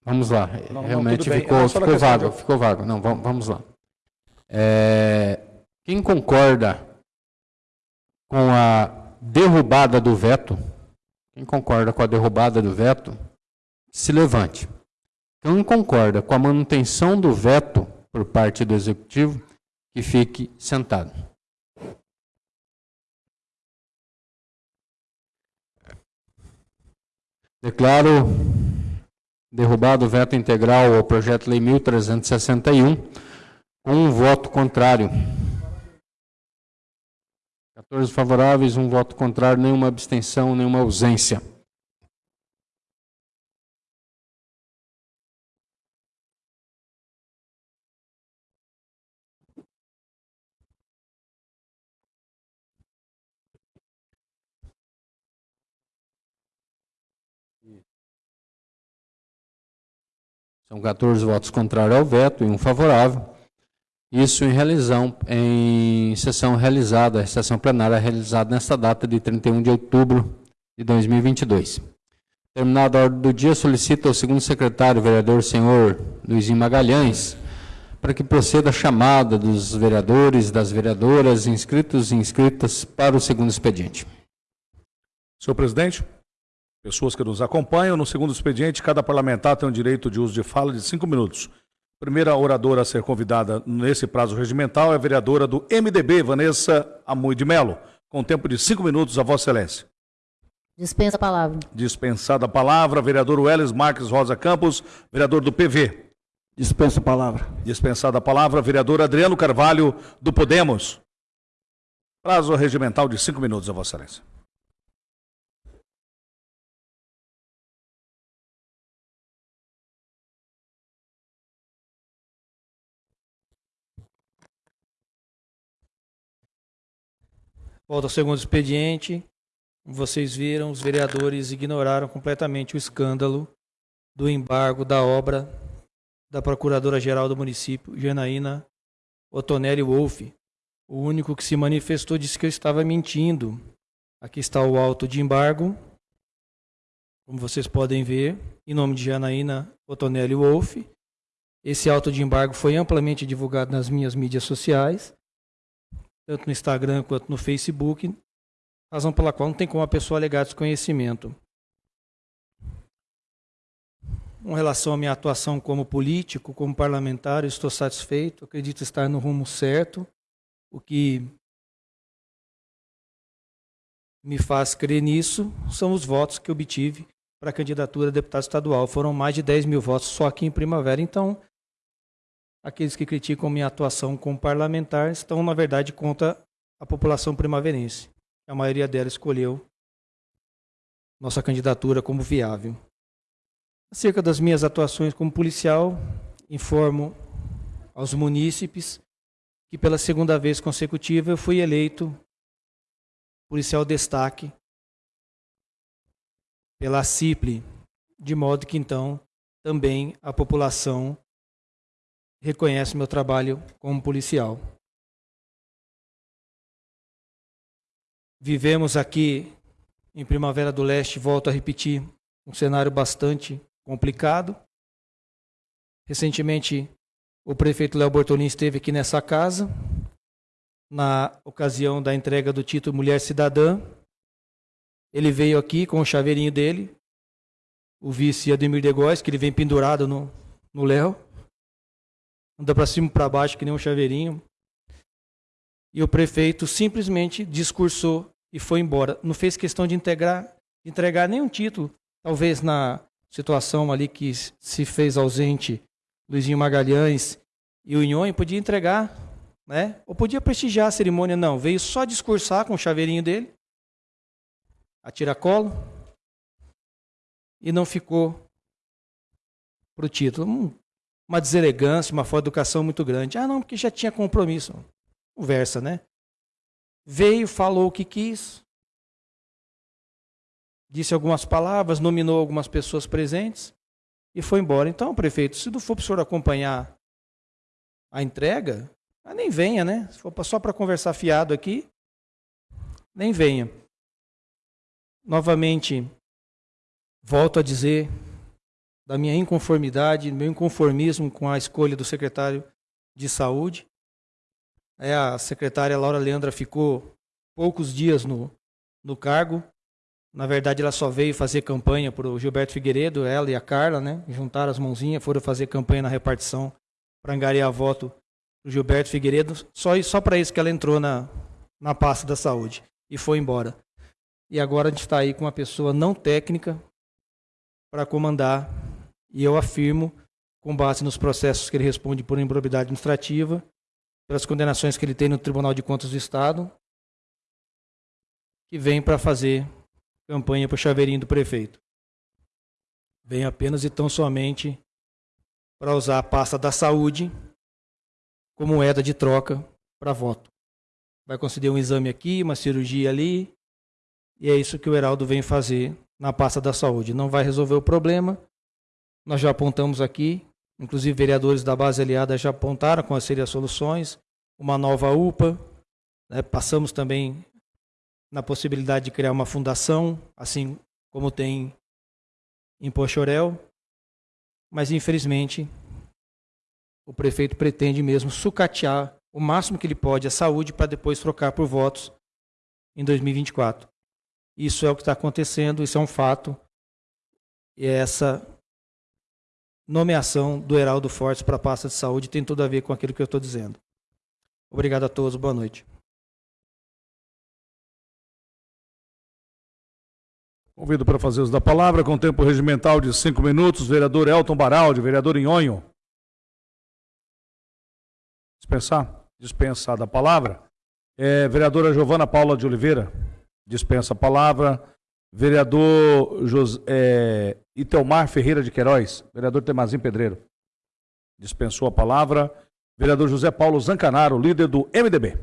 Vamos lá. Não, Realmente não, ficou, ficou vago, ficou vago. Não, vamos, vamos lá. É, quem concorda com a derrubada do veto, quem concorda com a derrubada do veto, se levante. Quem concorda com a manutenção do veto por parte do executivo, que fique sentado. Declaro Derrubado o veto integral ao projeto lei 1361, com um voto contrário. 14 favoráveis, um voto contrário, nenhuma abstenção, nenhuma ausência. São 14 votos contrários ao veto e um favorável. Isso em, realizão, em sessão realizada, sessão plenária realizada nesta data de 31 de outubro de 2022. Terminada a ordem do dia, solicito ao segundo secretário, vereador senhor Luizinho Magalhães, para que proceda a chamada dos vereadores, das vereadoras, inscritos e inscritas para o segundo expediente. Senhor presidente, pessoas que nos acompanham, no segundo expediente, cada parlamentar tem o direito de uso de fala de cinco minutos. Primeira oradora a ser convidada nesse prazo regimental é a vereadora do MDB, Vanessa Amui de Melo, com tempo de cinco minutos, a Vossa Excelência. Dispensa a palavra. Dispensada a palavra, vereador Welles Marques Rosa Campos, vereador do PV. Dispensa a palavra. Dispensada a palavra, vereador Adriano Carvalho, do Podemos. Prazo regimental de cinco minutos, a Vossa Excelência. Volta ao segundo expediente. Vocês viram, os vereadores ignoraram completamente o escândalo do embargo da obra da Procuradora-Geral do município, Janaína Otonelli Wolff. O único que se manifestou disse que eu estava mentindo. Aqui está o auto de embargo. Como vocês podem ver, em nome de Janaína Otonelli Wolff. Esse auto de embargo foi amplamente divulgado nas minhas mídias sociais, tanto no Instagram quanto no Facebook, razão pela qual não tem como a pessoa alegar desconhecimento. Com relação à minha atuação como político, como parlamentar, estou satisfeito, acredito estar no rumo certo, o que me faz crer nisso são os votos que obtive para a candidatura a deputado estadual. Foram mais de 10 mil votos só aqui em Primavera. Então, aqueles que criticam minha atuação como parlamentar estão, na verdade, contra a população primaverense. A maioria dela escolheu nossa candidatura como viável. Acerca das minhas atuações como policial, informo aos munícipes que pela segunda vez consecutiva eu fui eleito policial destaque pela CIPLE, de modo que então também a população reconhece meu trabalho como policial. Vivemos aqui em Primavera do Leste, volto a repetir, um cenário bastante complicado. Recentemente, o prefeito Léo Bortolini esteve aqui nessa casa, na ocasião da entrega do título Mulher Cidadã. Ele veio aqui com o chaveirinho dele, o vice Ademir de Góes, que ele vem pendurado no, no Léo. Anda para cima e para baixo que nem um chaveirinho. E o prefeito simplesmente discursou e foi embora. Não fez questão de integrar, entregar nenhum título. Talvez na situação ali que se fez ausente Luizinho Magalhães e o Inhonho, podia entregar, né? Ou podia prestigiar a cerimônia, não. Veio só discursar com o chaveirinho dele, a tiracolo, e não ficou para o título. Uma deselegância, uma falta de educação muito grande. Ah, não, porque já tinha compromisso. Conversa, né? Veio, falou o que quis, disse algumas palavras, nominou algumas pessoas presentes e foi embora. Então, prefeito, se não for para o senhor acompanhar a entrega, ah, nem venha, né? Se for só para conversar fiado aqui, nem venha. Novamente, volto a dizer da minha inconformidade, do meu inconformismo com a escolha do secretário de saúde. É, a secretária Laura Leandra ficou poucos dias no, no cargo, na verdade, ela só veio fazer campanha para o Gilberto Figueiredo, ela e a Carla, né? Juntaram as mãozinhas, foram fazer campanha na repartição para angariar voto do Gilberto Figueiredo. Só, só para isso que ela entrou na, na pasta da saúde e foi embora. E agora a gente está aí com uma pessoa não técnica para comandar. E eu afirmo, com base nos processos que ele responde por improbidade administrativa, pelas condenações que ele tem no Tribunal de Contas do Estado, que vem para fazer campanha para o chaveirinho do prefeito. Vem apenas e tão somente para usar a pasta da saúde como moeda de troca para voto. Vai conceder um exame aqui, uma cirurgia ali, e é isso que o Heraldo vem fazer na pasta da saúde. Não vai resolver o problema. Nós já apontamos aqui Inclusive, vereadores da base aliada já apontaram seriam as soluções. Uma nova UPA. né? Passamos também na possibilidade de criar uma fundação, assim como tem em Pochorel. Mas, infelizmente, o prefeito pretende mesmo sucatear o máximo que ele pode a saúde para depois trocar por votos em 2024. Isso é o que está acontecendo, isso é um fato. E essa nomeação do Heraldo Fortes para a pasta de saúde tem tudo a ver com aquilo que eu estou dizendo. Obrigado a todos, boa noite. Convido para fazer uso da palavra, com tempo regimental de cinco minutos, vereador Elton Baraldi, vereador Inhonho. Dispensar? Dispensar da palavra. É, vereadora Giovana Paula de Oliveira, dispensa a palavra. Vereador Jos, é, Itelmar Ferreira de Queiroz, vereador Temazinho Pedreiro, dispensou a palavra. Vereador José Paulo Zancanaro, líder do MDB.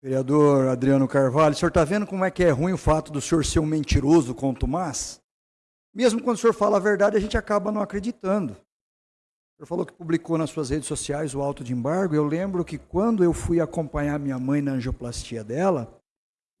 Vereador Adriano Carvalho, o senhor está vendo como é que é ruim o fato do senhor ser um mentiroso contumaz? Mesmo quando o senhor fala a verdade, a gente acaba não acreditando. O senhor falou que publicou nas suas redes sociais o auto de embargo. Eu lembro que quando eu fui acompanhar minha mãe na angioplastia dela,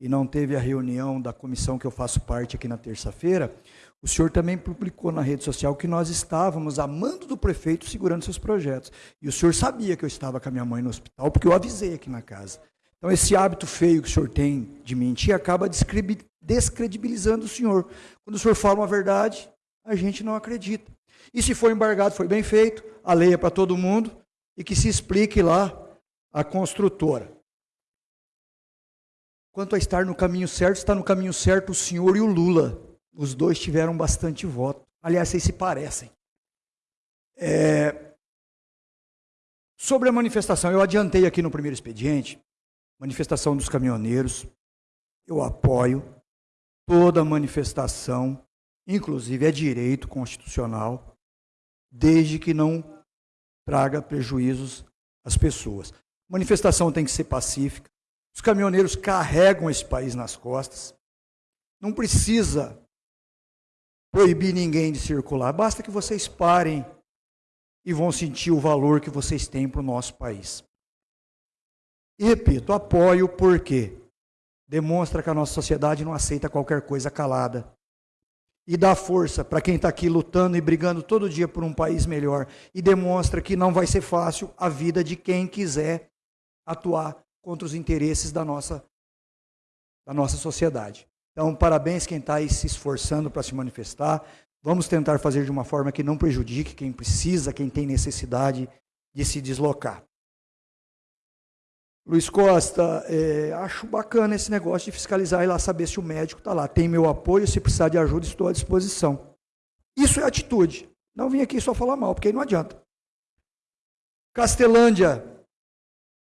e não teve a reunião da comissão que eu faço parte aqui na terça-feira, o senhor também publicou na rede social que nós estávamos amando do prefeito segurando seus projetos. E o senhor sabia que eu estava com a minha mãe no hospital, porque eu avisei aqui na casa. Então, esse hábito feio que o senhor tem de mentir acaba descredibilizando o senhor. Quando o senhor fala uma verdade, a gente não acredita. E se for embargado, foi bem feito, a lei é para todo mundo, e que se explique lá a construtora. Quanto a estar no caminho certo, está no caminho certo o senhor e o Lula. Os dois tiveram bastante voto. Aliás, vocês se parecem. É... Sobre a manifestação, eu adiantei aqui no primeiro expediente, manifestação dos caminhoneiros, eu apoio toda manifestação, inclusive é direito constitucional, desde que não traga prejuízos às pessoas. Manifestação tem que ser pacífica. Os caminhoneiros carregam esse país nas costas. Não precisa proibir ninguém de circular. Basta que vocês parem e vão sentir o valor que vocês têm para o nosso país. E repito, apoio porque demonstra que a nossa sociedade não aceita qualquer coisa calada. E dá força para quem está aqui lutando e brigando todo dia por um país melhor. E demonstra que não vai ser fácil a vida de quem quiser atuar contra os interesses da nossa, da nossa sociedade. Então, parabéns quem está aí se esforçando para se manifestar. Vamos tentar fazer de uma forma que não prejudique quem precisa, quem tem necessidade de se deslocar. Luiz Costa, é, acho bacana esse negócio de fiscalizar e lá saber se o médico está lá. Tem meu apoio, se precisar de ajuda, estou à disposição. Isso é atitude. Não vim aqui só falar mal, porque aí não adianta. Castelândia.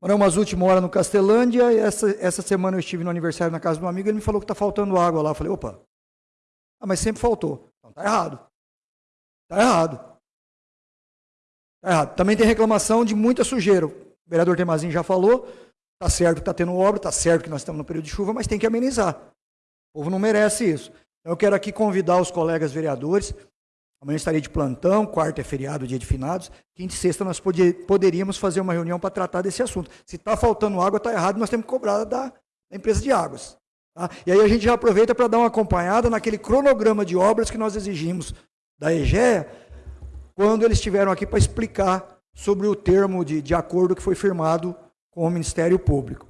Moramos umas últimas horas no Castelândia, e essa, essa semana eu estive no aniversário na casa de um amigo, ele me falou que está faltando água lá. Eu falei, opa, ah, mas sempre faltou. Então tá errado. Tá errado. Tá errado. Também tem reclamação de muita sujeira. O vereador Temazinho já falou, tá certo que está tendo obra, tá certo que nós estamos no período de chuva, mas tem que amenizar. O povo não merece isso. Então eu quero aqui convidar os colegas vereadores, amanhã estarei de plantão, quarta é feriado, dia de finados, quinta e sexta nós poderíamos fazer uma reunião para tratar desse assunto. Se está faltando água, está errado, nós temos que cobrar da, da empresa de águas. Tá? E aí a gente já aproveita para dar uma acompanhada naquele cronograma de obras que nós exigimos da EGEA, quando eles estiveram aqui para explicar sobre o termo de, de acordo que foi firmado com o Ministério Público.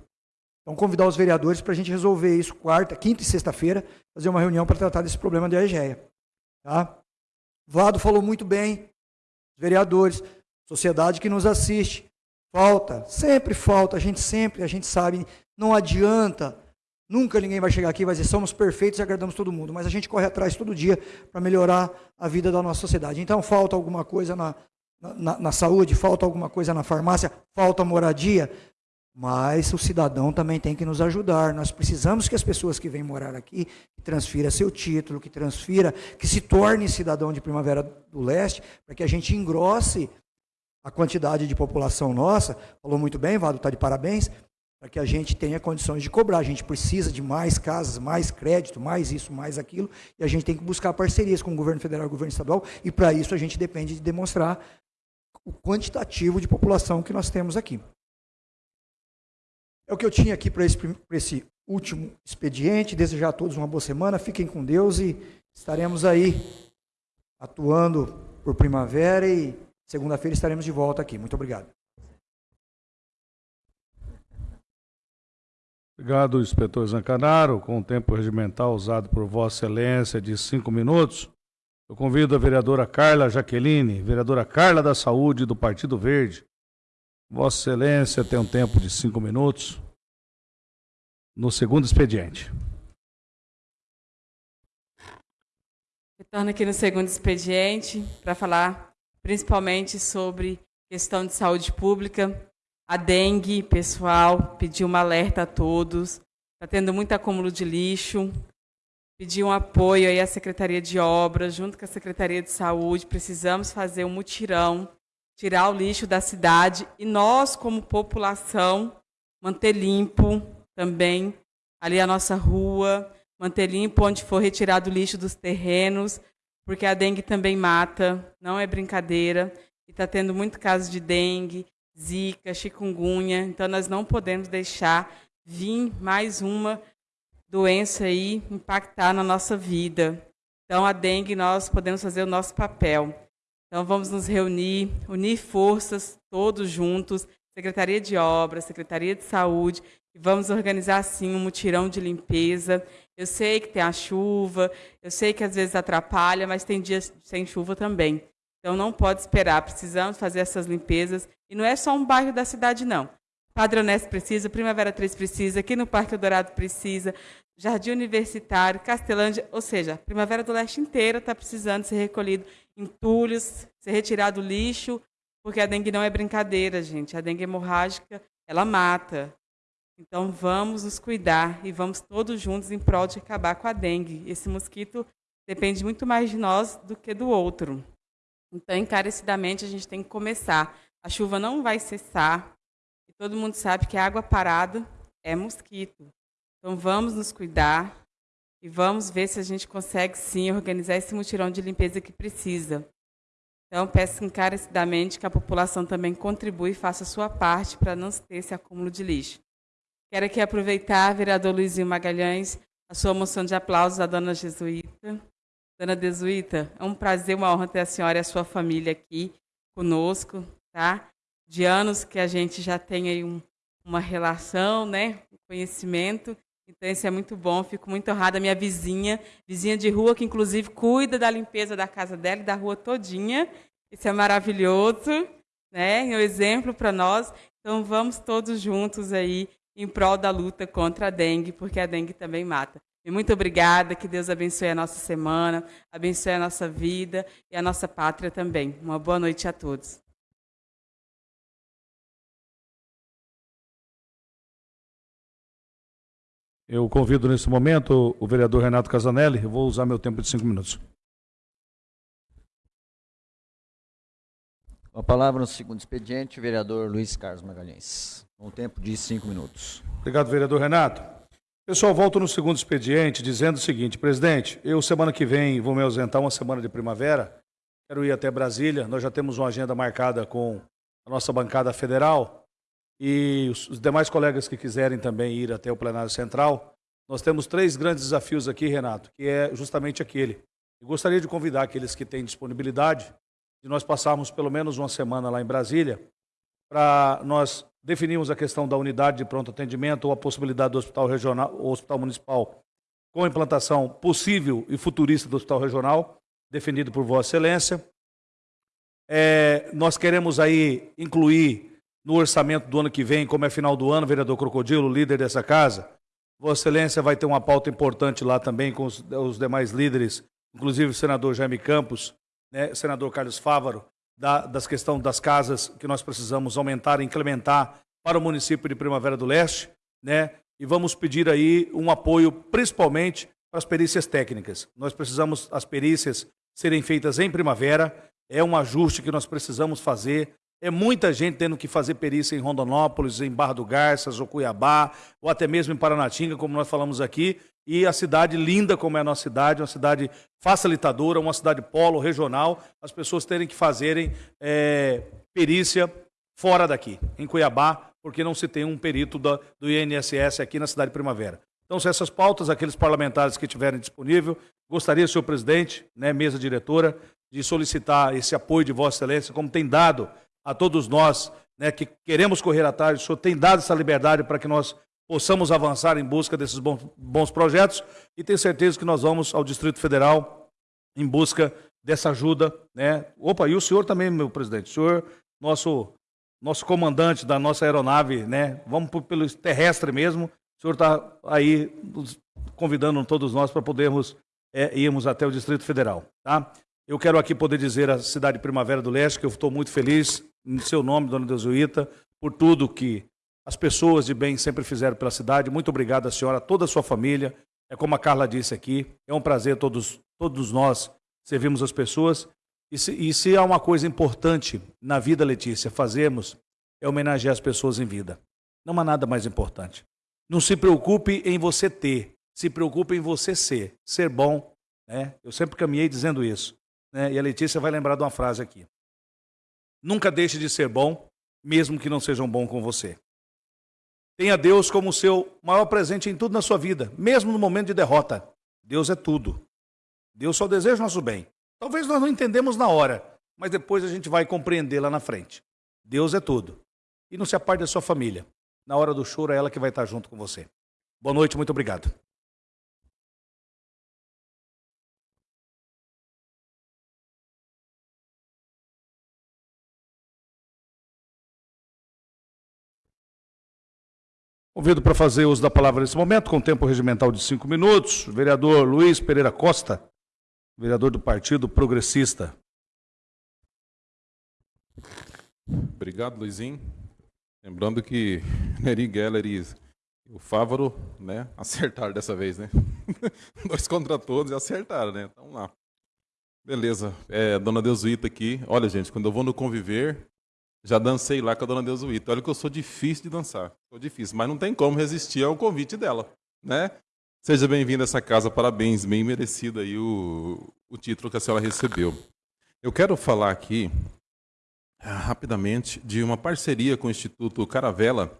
Então, convidar os vereadores para a gente resolver isso quarta, quinta e sexta-feira, fazer uma reunião para tratar desse problema da EGEA. Tá? Vado falou muito bem, vereadores, sociedade que nos assiste. Falta, sempre falta, a gente sempre, a gente sabe, não adianta, nunca ninguém vai chegar aqui e vai dizer somos perfeitos e agradamos todo mundo, mas a gente corre atrás todo dia para melhorar a vida da nossa sociedade. Então, falta alguma coisa na, na, na, saúde, falta alguma coisa na farmácia, falta moradia, mas o cidadão também tem que nos ajudar. Nós precisamos que as pessoas que vêm morar aqui que transfira seu título, que transfira, que se torne cidadão de Primavera do Leste, para que a gente engrosse a quantidade de população nossa, falou muito bem, Vado, está de parabéns, para que a gente tenha condições de cobrar. A gente precisa de mais casas, mais crédito, mais isso, mais aquilo, e a gente tem que buscar parcerias com o governo federal e o governo estadual, e para isso a gente depende de demonstrar o quantitativo de população que nós temos aqui. É o que eu tinha aqui para esse, esse último expediente. Desejar a todos uma boa semana. Fiquem com Deus e estaremos aí atuando por primavera e segunda-feira estaremos de volta aqui. Muito obrigado. Obrigado, inspetor Zancanaro. Com o tempo regimental usado por Vossa Excelência de cinco minutos, eu convido a vereadora Carla Jaqueline, vereadora Carla da Saúde do Partido Verde. Vossa Excelência tem um tempo de cinco minutos no segundo expediente. Retorno aqui no segundo expediente para falar principalmente sobre questão de saúde pública. A dengue, pessoal, pediu um alerta a todos. Está tendo muito acúmulo de lixo. Pediu um apoio aí à Secretaria de Obras, junto com a Secretaria de Saúde. Precisamos fazer um mutirão, tirar o lixo da cidade e nós, como população, manter limpo também ali a nossa rua, manter limpo onde for retirado o lixo dos terrenos, porque a dengue também mata, não é brincadeira. E está tendo muito caso de dengue, zika, chikungunya, então nós não podemos deixar vir mais uma doença aí impactar na nossa vida. Então a dengue nós podemos fazer o nosso papel. Então vamos nos reunir, unir forças todos juntos, Secretaria de Obras, Secretaria de Saúde, e vamos organizar sim um mutirão de limpeza. Eu sei que tem a chuva, eu sei que às vezes atrapalha, mas tem dias sem chuva também. Então não pode esperar, precisamos fazer essas limpezas. E não é só um bairro da cidade, não. Padre Honesto precisa, Primavera 3 precisa, aqui no Parque Dourado precisa, Jardim Universitário, Castelândia, ou seja, Primavera do Leste inteira está precisando ser recolhido entulhos, ser retirado lixo, porque a dengue não é brincadeira, gente. A dengue hemorrágica, ela mata. Então vamos nos cuidar e vamos todos juntos em prol de acabar com a dengue. Esse mosquito depende muito mais de nós do que do outro. Então, encarecidamente, a gente tem que começar. A chuva não vai cessar. Todo mundo sabe que água parada é mosquito. Então vamos nos cuidar e vamos ver se a gente consegue sim organizar esse mutirão de limpeza que precisa. Então, peço encarecidamente que a população também contribua e faça a sua parte para não ter esse acúmulo de lixo. Quero aqui aproveitar, vereador Luizinho Magalhães, a sua moção de aplausos à dona Jesuíta. Dona Jesuíta, é um prazer, uma honra ter a senhora e a sua família aqui conosco, tá? De anos que a gente já tem aí um, uma relação, né? Um conhecimento. Então, isso é muito bom, fico muito honrada. Minha vizinha, vizinha de rua, que inclusive cuida da limpeza da casa dela e da rua todinha. Isso é maravilhoso, né? É um exemplo para nós. Então, vamos todos juntos aí em prol da luta contra a dengue, porque a dengue também mata. E muito obrigada, que Deus abençoe a nossa semana, abençoe a nossa vida e a nossa pátria também. Uma boa noite a todos. Eu convido nesse momento o vereador Renato Casanelli. Eu vou usar meu tempo de cinco minutos. Com a palavra no segundo expediente, o vereador Luiz Carlos Magalhães. Com um tempo de cinco minutos. Obrigado, vereador Renato. Pessoal, volto no segundo expediente dizendo o seguinte, presidente, eu semana que vem vou me ausentar uma semana de primavera, quero ir até Brasília, nós já temos uma agenda marcada com a nossa bancada federal, e os demais colegas que quiserem também ir até o plenário central, nós temos três grandes desafios aqui, Renato, que é justamente aquele. Eu gostaria de convidar aqueles que têm disponibilidade de nós passarmos pelo menos uma semana lá em Brasília para nós definirmos a questão da unidade de pronto atendimento ou a possibilidade do hospital regional, ou hospital municipal com a implantação possível e futurista do hospital regional, definido por Vossa Excelência. É, nós queremos aí incluir no orçamento do ano que vem, como é final do ano, vereador Crocodilo, líder dessa casa, Vossa Excelência vai ter uma pauta importante lá também com os, os demais líderes, inclusive o senador Jaime Campos, né, senador Carlos Fávaro, da, das questões das casas que nós precisamos aumentar e incrementar para o município de Primavera do Leste, né? E vamos pedir aí um apoio principalmente para as perícias técnicas. Nós precisamos as perícias serem feitas em primavera, é um ajuste que nós precisamos fazer É muita gente tendo que fazer perícia em Rondonópolis, em Barra do Garças, ou Cuiabá, ou até mesmo em Paranatinga, como nós falamos aqui. E a cidade linda como é a nossa cidade, uma cidade facilitadora, uma cidade polo, regional, as pessoas terem que fazerem é, perícia fora daqui, em Cuiabá, porque não se tem um perito da, do INSS aqui na cidade de Primavera. Então, se essas pautas, aqueles parlamentares que tiverem disponível, gostaria, senhor presidente, né, mesa diretora, de solicitar esse apoio de Vossa Excelência, como tem dado a todos nós né, que queremos correr atrás, o senhor tem dado essa liberdade para que nós possamos avançar em busca desses bons, bons projetos e tenho certeza que nós vamos ao Distrito Federal em busca dessa ajuda. Né? Opa, e o senhor também, meu presidente, o senhor, nosso, nosso comandante da nossa aeronave, né? vamos pelo terrestre mesmo, o senhor está aí convidando todos nós para podermos é, irmos até o Distrito Federal. Tá? Eu quero aqui poder dizer à cidade de Primavera do Leste que eu estou muito feliz, em seu nome, dona Deusuíta, por tudo que as pessoas de bem sempre fizeram pela cidade. Muito obrigado a senhora, a toda a sua família. É como a Carla disse aqui, é um prazer todos, todos nós servirmos as pessoas. E se, e se há uma coisa importante na vida, Letícia, fazermos, é homenagear as pessoas em vida. Não há nada mais importante. Não se preocupe em você ter, se preocupe em você ser. Ser bom. Né? Eu sempre caminhei dizendo isso. Né? E a Letícia vai lembrar de uma frase aqui. Nunca deixe de ser bom, mesmo que não sejam bom com você. Tenha Deus como seu maior presente em tudo na sua vida, mesmo no momento de derrota. Deus é tudo. Deus só deseja o nosso bem. Talvez nós não entendemos na hora, mas depois a gente vai compreender lá na frente. Deus é tudo. E não se aparte da sua família. Na hora do choro é ela que vai estar junto com você. Boa noite, muito obrigado. Convido para fazer uso da palavra nesse momento, com tempo regimental de cinco minutos, o vereador Luiz Pereira Costa, vereador do Partido Progressista. Obrigado, Luizinho. Lembrando que Neri Geller e o Fávaro né, acertaram dessa vez, né? Dois contra todos e acertaram, né? Então, lá. Beleza. É, dona Deusuíta aqui. Olha, gente, quando eu vou no conviver, já dancei lá com a dona Deusuíta. Olha que eu sou difícil de dançar. Sou difícil, mas não tem como resistir ao convite dela, né? Seja bem-vinda a essa casa, parabéns, bem merecido aí o, o título que a senhora recebeu. Eu quero falar aqui, ah, rapidamente, de uma parceria com o Instituto Caravela,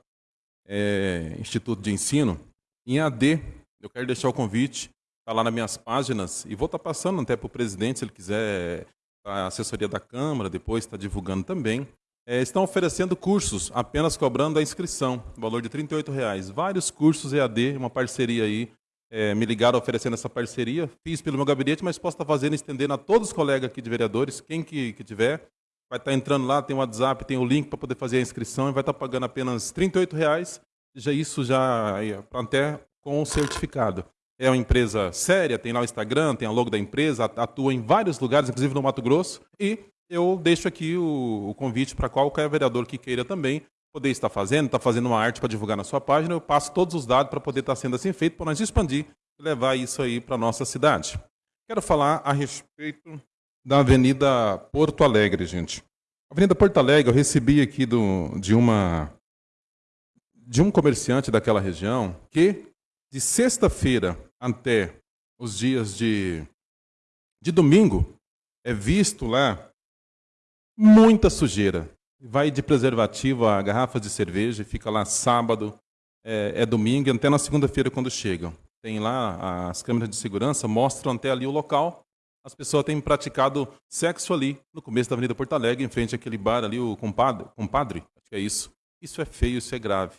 é, Instituto de Ensino, em AD. Eu quero deixar o convite, está lá nas minhas páginas, e vou estar tá passando até para o presidente, se ele quiser, a assessoria da Câmara, depois está divulgando também é, estão oferecendo cursos, apenas cobrando a inscrição, valor de R$ reais. Vários cursos EAD, uma parceria aí. É, me ligaram oferecendo essa parceria. Fiz pelo meu gabinete, mas posso estar fazendo, estendendo a todos os colegas aqui de vereadores, quem que, que tiver. Vai estar entrando lá, tem o WhatsApp, tem o link para poder fazer a inscrição e vai estar pagando apenas R$ reais. Já isso já até com o certificado. É uma empresa séria, tem lá o Instagram, tem a logo da empresa, atua em vários lugares, inclusive no Mato Grosso, e eu deixo aqui o, o convite para qualquer vereador que queira também poder estar fazendo, está fazendo uma arte para divulgar na sua página, eu passo todos os dados para poder estar sendo assim feito, para nós expandir e levar isso aí para a nossa cidade. Quero falar a respeito da Avenida Porto Alegre, gente. A Avenida Porto Alegre, eu recebi aqui do, de uma de um comerciante daquela região que de sexta-feira até os dias de, de domingo é visto lá muita sujeira. Vai de preservativo a garrafas de cerveja, fica lá sábado, é, é domingo, até na segunda-feira quando chegam. Tem lá as câmeras de segurança, mostram até ali o local. As pessoas têm praticado sexo ali, no começo da Avenida Porto Alegre, em frente àquele bar ali, o compadre, compadre acho que é isso. Isso é feio, isso é grave.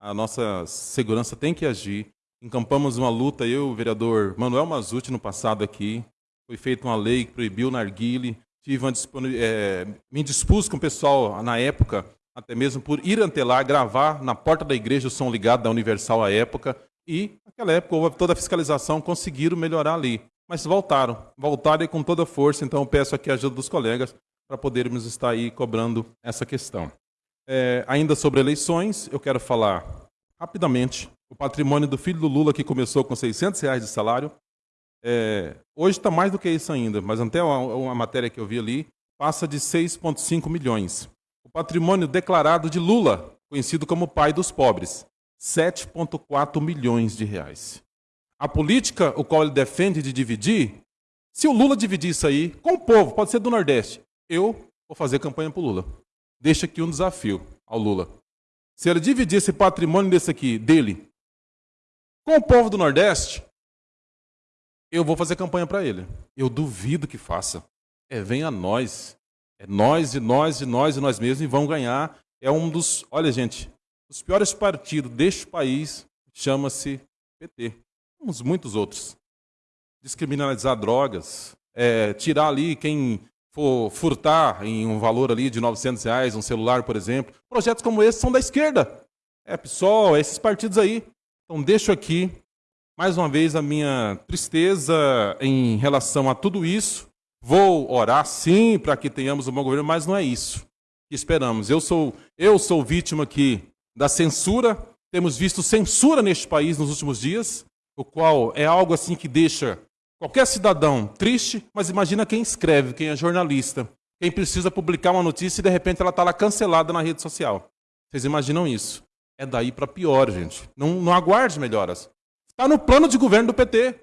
A nossa segurança tem que agir. Encampamos uma luta, eu, o vereador Manuel Mazuti, no passado aqui. Foi feita uma lei que proibiu o narguile, tive uma é, me dispus com o pessoal na época, até mesmo por ir ante lá, gravar na porta da igreja o som ligado da Universal à época, e naquela época houve toda a fiscalização, conseguiram melhorar ali. Mas voltaram, voltaram e com toda força, então peço aqui a ajuda dos colegas para podermos estar aí cobrando essa questão. É, ainda sobre eleições, eu quero falar rapidamente. O patrimônio do filho do Lula, que começou com 600 reais de salário, é, hoje está mais do que isso ainda, mas até uma, matéria que eu vi ali, passa de 6,5 milhões. O patrimônio declarado de Lula, conhecido como pai dos pobres, 7,4 milhões de reais. A política, o qual ele defende de dividir, se o Lula dividir isso aí com o povo, pode ser do Nordeste, eu vou fazer campanha para o Lula. Deixa aqui um desafio ao Lula. Se ele dividir esse patrimônio desse aqui, dele, com o povo do Nordeste, eu vou fazer campanha para ele. Eu duvido que faça. É, vem a nós. É nós e nós e nós e nós mesmos e vão ganhar. É um dos, olha gente, os piores partidos deste país chama-se PT. Uns muitos outros. Descriminalizar drogas, é, tirar ali quem for furtar em um valor ali de 900 reais, um celular, por exemplo. Projetos como esse são da esquerda. É PSOL, esses partidos aí. Então deixo aqui mais uma vez a minha tristeza em relação a tudo isso. Vou orar sim para que tenhamos um bom governo, mas não é isso que esperamos. Eu sou eu sou vítima aqui da censura. Temos visto censura neste país nos últimos dias, o qual é algo assim que deixa qualquer cidadão triste, mas imagina quem escreve, quem é jornalista, quem precisa publicar uma notícia e de repente ela está lá cancelada na rede social. Vocês imaginam isso? É daí para pior, gente. Não, não aguarde melhoras. Está no plano de governo do PT.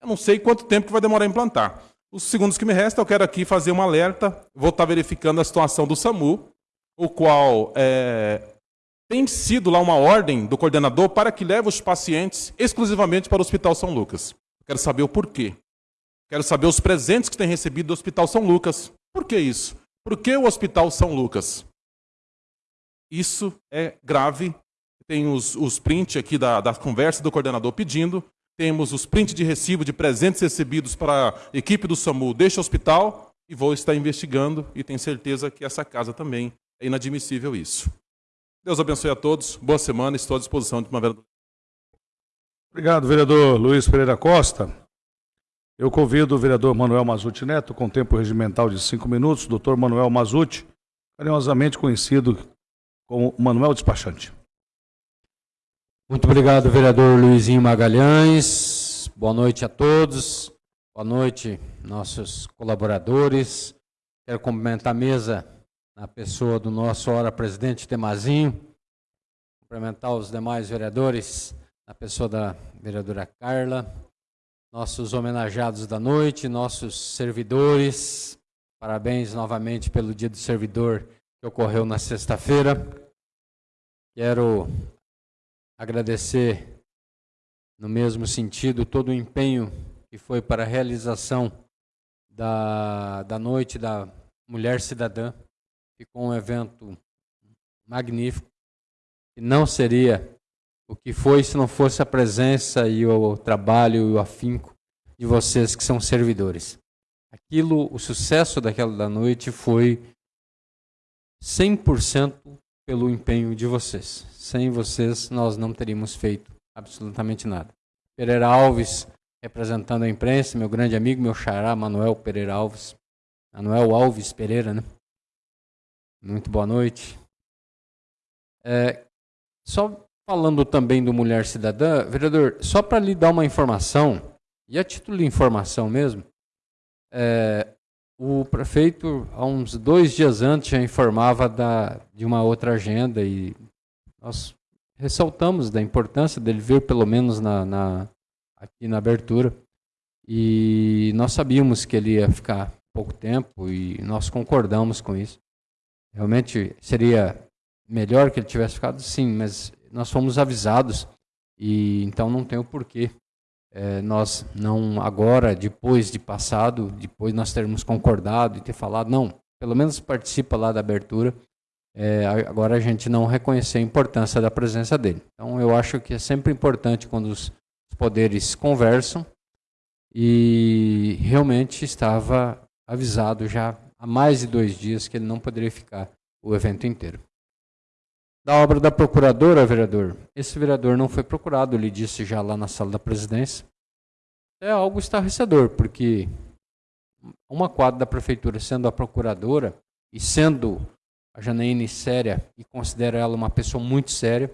Eu não sei quanto tempo que vai demorar a implantar. Os segundos que me restam, eu quero aqui fazer um alerta. Vou estar verificando a situação do SAMU, o qual é, tem sido lá uma ordem do coordenador para que leve os pacientes exclusivamente para o Hospital São Lucas. Quero saber o porquê. Quero saber os presentes que tem recebido do Hospital São Lucas. Por que isso? Por que o Hospital São Lucas? Isso é grave tem os, os prints aqui da, da conversa do coordenador pedindo, temos os prints de recibo de presentes recebidos para a equipe do SAMU deste hospital e vou estar investigando e tenho certeza que essa casa também é inadmissível isso. Deus abençoe a todos, boa semana, estou à disposição de primavera. Obrigado, vereador Luiz Pereira Costa. Eu convido o vereador Manuel Mazuti Neto, com tempo regimental de cinco minutos, doutor Manuel Mazuti, carinhosamente conhecido como Manuel Despachante. Muito obrigado, vereador Luizinho Magalhães. Boa noite a todos. Boa noite, nossos colaboradores. Quero cumprimentar a mesa na pessoa do nosso hora presidente Temazinho. Cumprimentar os demais vereadores na pessoa da vereadora Carla. Nossos homenageados da noite, nossos servidores. Parabéns novamente pelo Dia do Servidor que ocorreu na sexta-feira. Quero agradecer, no mesmo sentido, todo o empenho que foi para a realização da, da Noite da Mulher Cidadã. Ficou um evento magnífico, que não seria o que foi se não fosse a presença e o trabalho e o afinco de vocês que são servidores. Aquilo, o sucesso daquela da noite foi 100% pelo empenho de vocês. Sem vocês, nós não teríamos feito absolutamente nada. Pereira Alves, representando a imprensa, meu grande amigo, meu xará, Manuel Pereira Alves. Manuel Alves Pereira, né? Muito boa noite. É, só falando também do Mulher Cidadã, vereador, só para lhe dar uma informação, e a título de informação mesmo, é, o prefeito, há uns dois dias antes, já informava da, de uma outra agenda e nós ressaltamos da importância dele vir pelo menos na, na, aqui na abertura. E nós sabíamos que ele ia ficar pouco tempo e nós concordamos com isso. Realmente seria melhor que ele tivesse ficado, sim, mas nós fomos avisados e então não tem o porquê. É, nós não agora, depois de passado, depois nós termos concordado e ter falado, não, pelo menos participa lá da abertura é, agora a gente não reconhecer a importância da presença dele. Então eu acho que é sempre importante quando os poderes conversam e realmente estava avisado já há mais de dois dias que ele não poderia ficar o evento inteiro. Da obra da procuradora, vereador, esse vereador não foi procurado, ele disse já lá na sala da presidência. É algo estarrecedor, porque uma quadra da prefeitura sendo a procuradora e sendo a Janaíne séria e considero ela uma pessoa muito séria.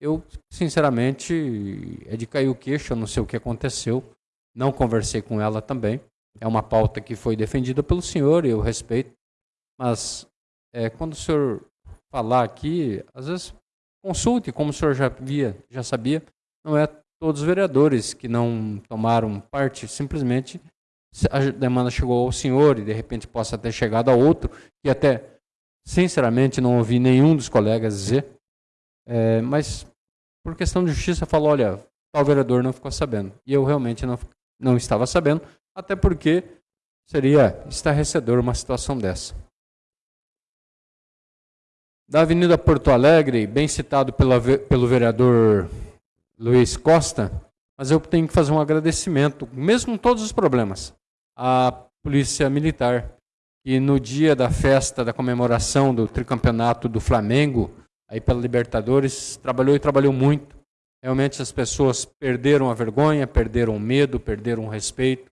Eu, sinceramente, é de cair o queixo, eu não sei o que aconteceu. Não conversei com ela também. É uma pauta que foi defendida pelo senhor e eu respeito. Mas é, quando o senhor falar aqui, às vezes consulte, como o senhor já via, já sabia, não é todos os vereadores que não tomaram parte, simplesmente a demanda chegou ao senhor e de repente possa ter chegado a outro, que até, sinceramente, não ouvi nenhum dos colegas dizer, é, mas por questão de justiça falou, olha, tal vereador não ficou sabendo. E eu realmente não, não estava sabendo, até porque seria estarrecedor uma situação dessa. Da Avenida Porto Alegre, bem citado pela, pelo vereador Luiz Costa, mas eu tenho que fazer um agradecimento, mesmo com todos os problemas, à Polícia Militar, que no dia da festa, da comemoração do tricampeonato do Flamengo, aí pela Libertadores, trabalhou e trabalhou muito. Realmente as pessoas perderam a vergonha, perderam o medo, perderam o respeito,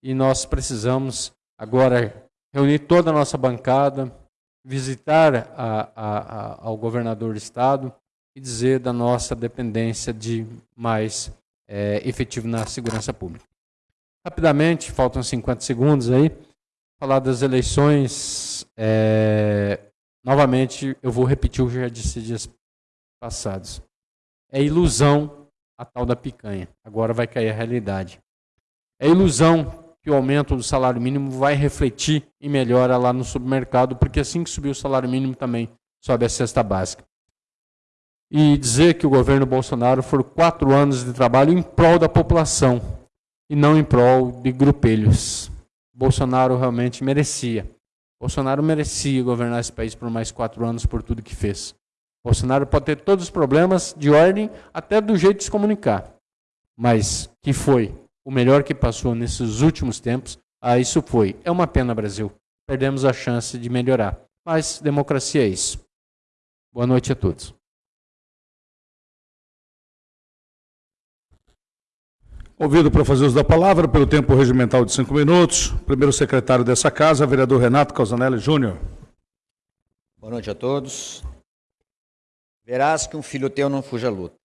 e nós precisamos agora reunir toda a nossa bancada, visitar a, a, a, ao governador do estado e dizer da nossa dependência de mais é, efetivo na segurança pública. Rapidamente, faltam 50 segundos aí, falar das eleições. É, novamente, eu vou repetir o que já disse dias passados. É ilusão a tal da picanha. Agora vai cair a realidade. É ilusão que o aumento do salário mínimo vai refletir e melhora lá no supermercado, porque assim que subir o salário mínimo também sobe a cesta básica e dizer que o governo Bolsonaro foram quatro anos de trabalho em prol da população e não em prol de grupelhos. Bolsonaro realmente merecia. Bolsonaro merecia governar esse país por mais quatro anos por tudo que fez. Bolsonaro pode ter todos os problemas de ordem, até do jeito de se comunicar. Mas que foi o melhor que passou nesses últimos tempos, ah, isso foi. É uma pena, Brasil. Perdemos a chance de melhorar. Mas democracia é isso. Boa noite a todos. Ouvido para fazer uso da palavra, pelo tempo regimental de cinco minutos, primeiro secretário dessa casa, vereador Renato Casanelli Júnior. Boa noite a todos. Verás que um filho teu não fuja à luta.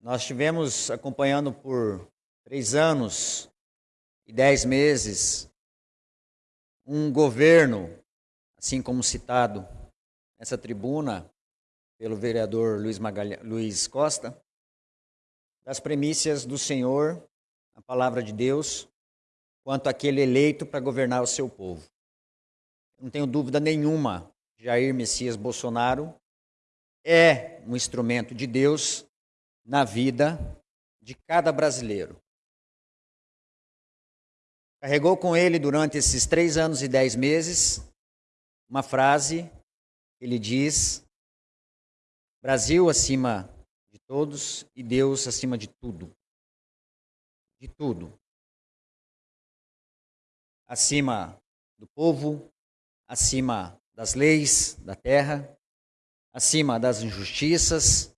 Nós estivemos acompanhando por três anos e dez meses um governo, assim como citado nessa tribuna pelo vereador Luiz, Magalha, Luiz Costa, das premissas do Senhor, a palavra de Deus, quanto aquele eleito para governar o seu povo. Não tenho dúvida nenhuma, Jair Messias Bolsonaro é um instrumento de Deus na vida de cada brasileiro. Carregou com ele durante esses três anos e dez meses uma frase, ele diz: Brasil acima todos e Deus acima de tudo. De tudo. Acima do povo, acima das leis da terra, acima das injustiças,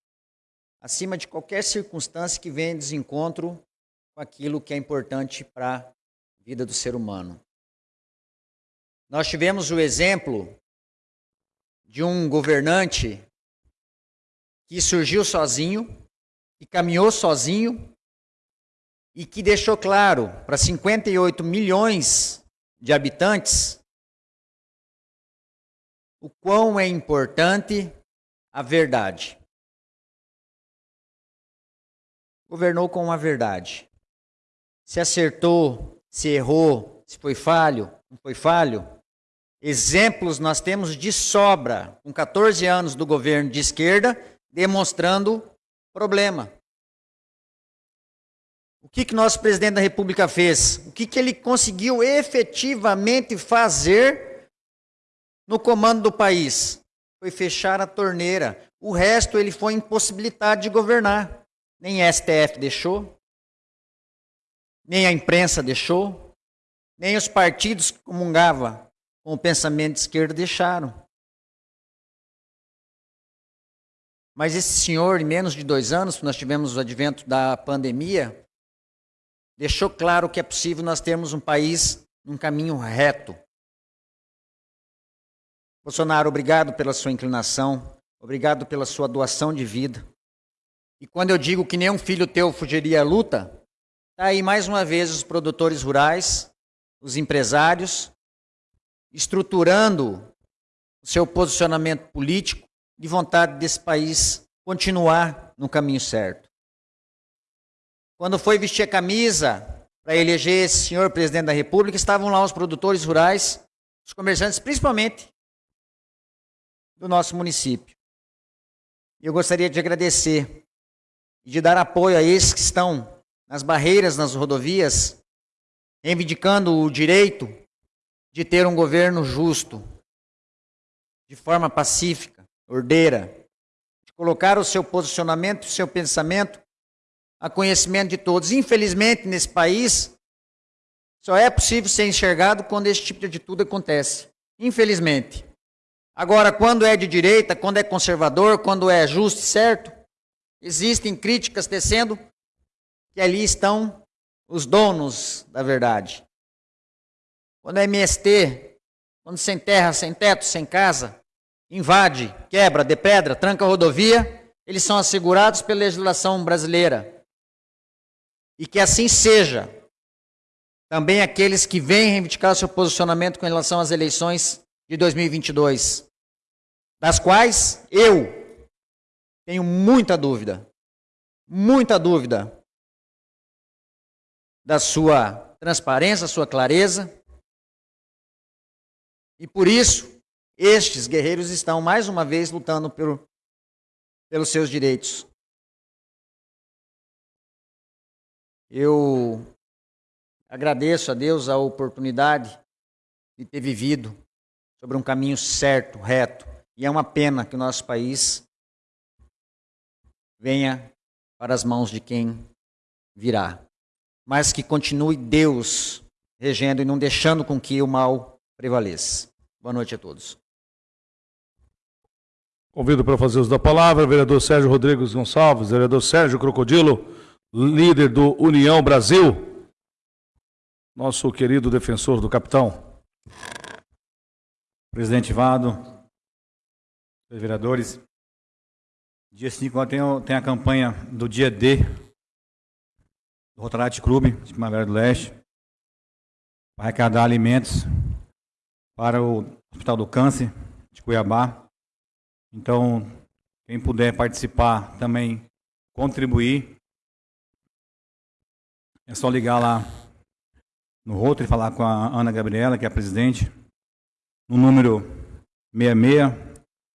acima de qualquer circunstância que venha em desencontro com aquilo que é importante para a vida do ser humano. Nós tivemos o exemplo de um governante que surgiu sozinho, que caminhou sozinho e que deixou claro para 58 milhões de habitantes o quão é importante a verdade. Governou com a verdade. Se acertou, se errou, se foi falho, não foi falho. Exemplos nós temos de sobra, com 14 anos do governo de esquerda demonstrando problema. O que, que nosso presidente da República fez? O que, que ele conseguiu efetivamente fazer no comando do país? Foi fechar a torneira. O resto ele foi impossibilitado de governar. Nem a STF deixou, nem a imprensa deixou, nem os partidos que comungavam com o pensamento de esquerda deixaram. Mas esse senhor, em menos de dois anos, nós tivemos o advento da pandemia, deixou claro que é possível nós termos um país num caminho reto. Bolsonaro, obrigado pela sua inclinação, obrigado pela sua doação de vida. E quando eu digo que nenhum filho teu fugiria à luta, está aí mais uma vez os produtores rurais, os empresários estruturando o seu posicionamento político de vontade desse país continuar no caminho certo. Quando foi vestir a camisa para eleger esse senhor presidente da República, estavam lá os produtores rurais, os comerciantes, principalmente do nosso município. Eu gostaria de agradecer e de dar apoio a esses que estão nas barreiras nas rodovias, reivindicando o direito de ter um governo justo, de forma pacífica, ordeira, de colocar o seu posicionamento, o seu pensamento a conhecimento de todos. Infelizmente, nesse país, só é possível ser enxergado quando esse tipo de atitude acontece. Infelizmente. Agora, quando é de direita, quando é conservador, quando é justo e certo, existem críticas tecendo que ali estão os donos da verdade. Quando é MST, quando sem terra, sem teto, sem casa, invade, quebra, depedra, tranca a rodovia, eles são assegurados pela legislação brasileira. E que assim seja. Também aqueles que vêm reivindicar seu posicionamento com relação às eleições de 2022, das quais eu tenho muita dúvida, muita dúvida da sua transparência, sua clareza. E por isso, estes guerreiros estão mais uma vez lutando pelo, pelos seus direitos. Eu agradeço a Deus a oportunidade de ter vivido sobre um caminho certo, reto. E é uma pena que o nosso país venha para as mãos de quem virá. Mas que continue Deus regendo e não deixando com que o mal prevaleça. Boa noite a todos. Convido para fazer uso da palavra o vereador Sérgio Rodrigues Gonçalves, vereador Sérgio Crocodilo, líder do União Brasil, nosso querido defensor do capitão. Presidente Vado, vereadores, dia 5 tem, tem a campanha do dia D do Rotaract Clube de Primavera do Leste para arrecadar alimentos para o Hospital do Câncer de Cuiabá. Então, quem puder participar também contribuir é só ligar lá no Rotary falar com a Ana Gabriela, que é a presidente, no número 66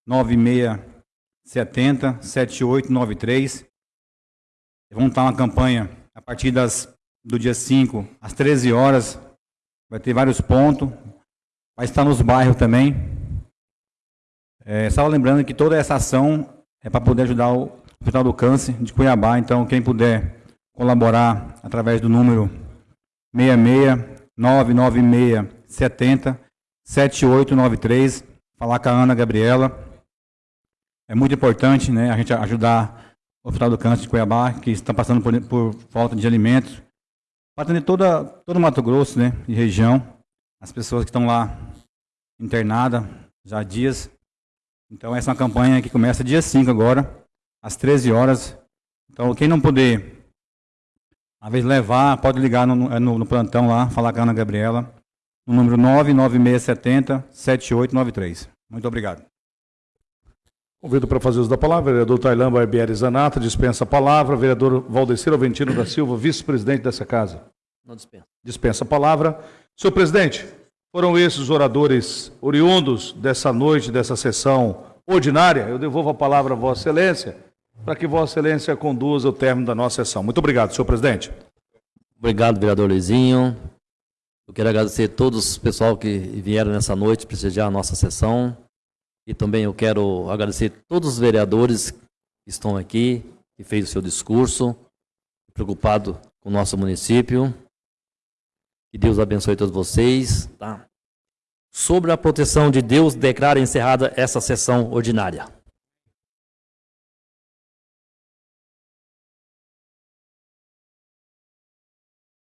9670 7893. Vamos estar uma campanha a partir das, do dia 5 às 13 horas. Vai ter vários pontos. Vai estar nos bairros também. É, só lembrando que toda essa ação é para poder ajudar o Hospital do Câncer de Cuiabá. Então, quem puder colaborar através do número 66 996 70 7893, falar com a Ana Gabriela. É muito importante né, a gente ajudar o Hospital do Câncer de Cuiabá, que está passando por, por falta de alimentos, para atender toda, todo o Mato Grosso né, e região, as pessoas que estão lá internadas já há dias. Então, essa é uma campanha que começa dia 5 agora, às 13 horas. Então, quem não puder às vezes levar, pode ligar no, é no, no, plantão lá, falar com a Ana Gabriela, no número 99670 7893. Muito obrigado. Convido para fazer uso da palavra, vereador Tailan Barbieri Zanata, dispensa a palavra, vereador Valdecir Alventino da Silva, vice-presidente dessa casa. Não dispensa. Dispensa a palavra. Senhor presidente, foram esses oradores oriundos dessa noite, dessa sessão ordinária. Eu devolvo a palavra a Vossa Excelência para que Vossa Excelência conduza o término da nossa sessão. Muito obrigado, senhor presidente. Obrigado, vereador Luizinho. Eu quero agradecer a todos o pessoal que vieram nessa noite prestigiar a nossa sessão. E também eu quero agradecer a todos os vereadores que estão aqui, que fez o seu discurso, preocupado com o nosso município. Que Deus abençoe todos vocês. Tá? Sobre a proteção de Deus, declara encerrada essa sessão ordinária.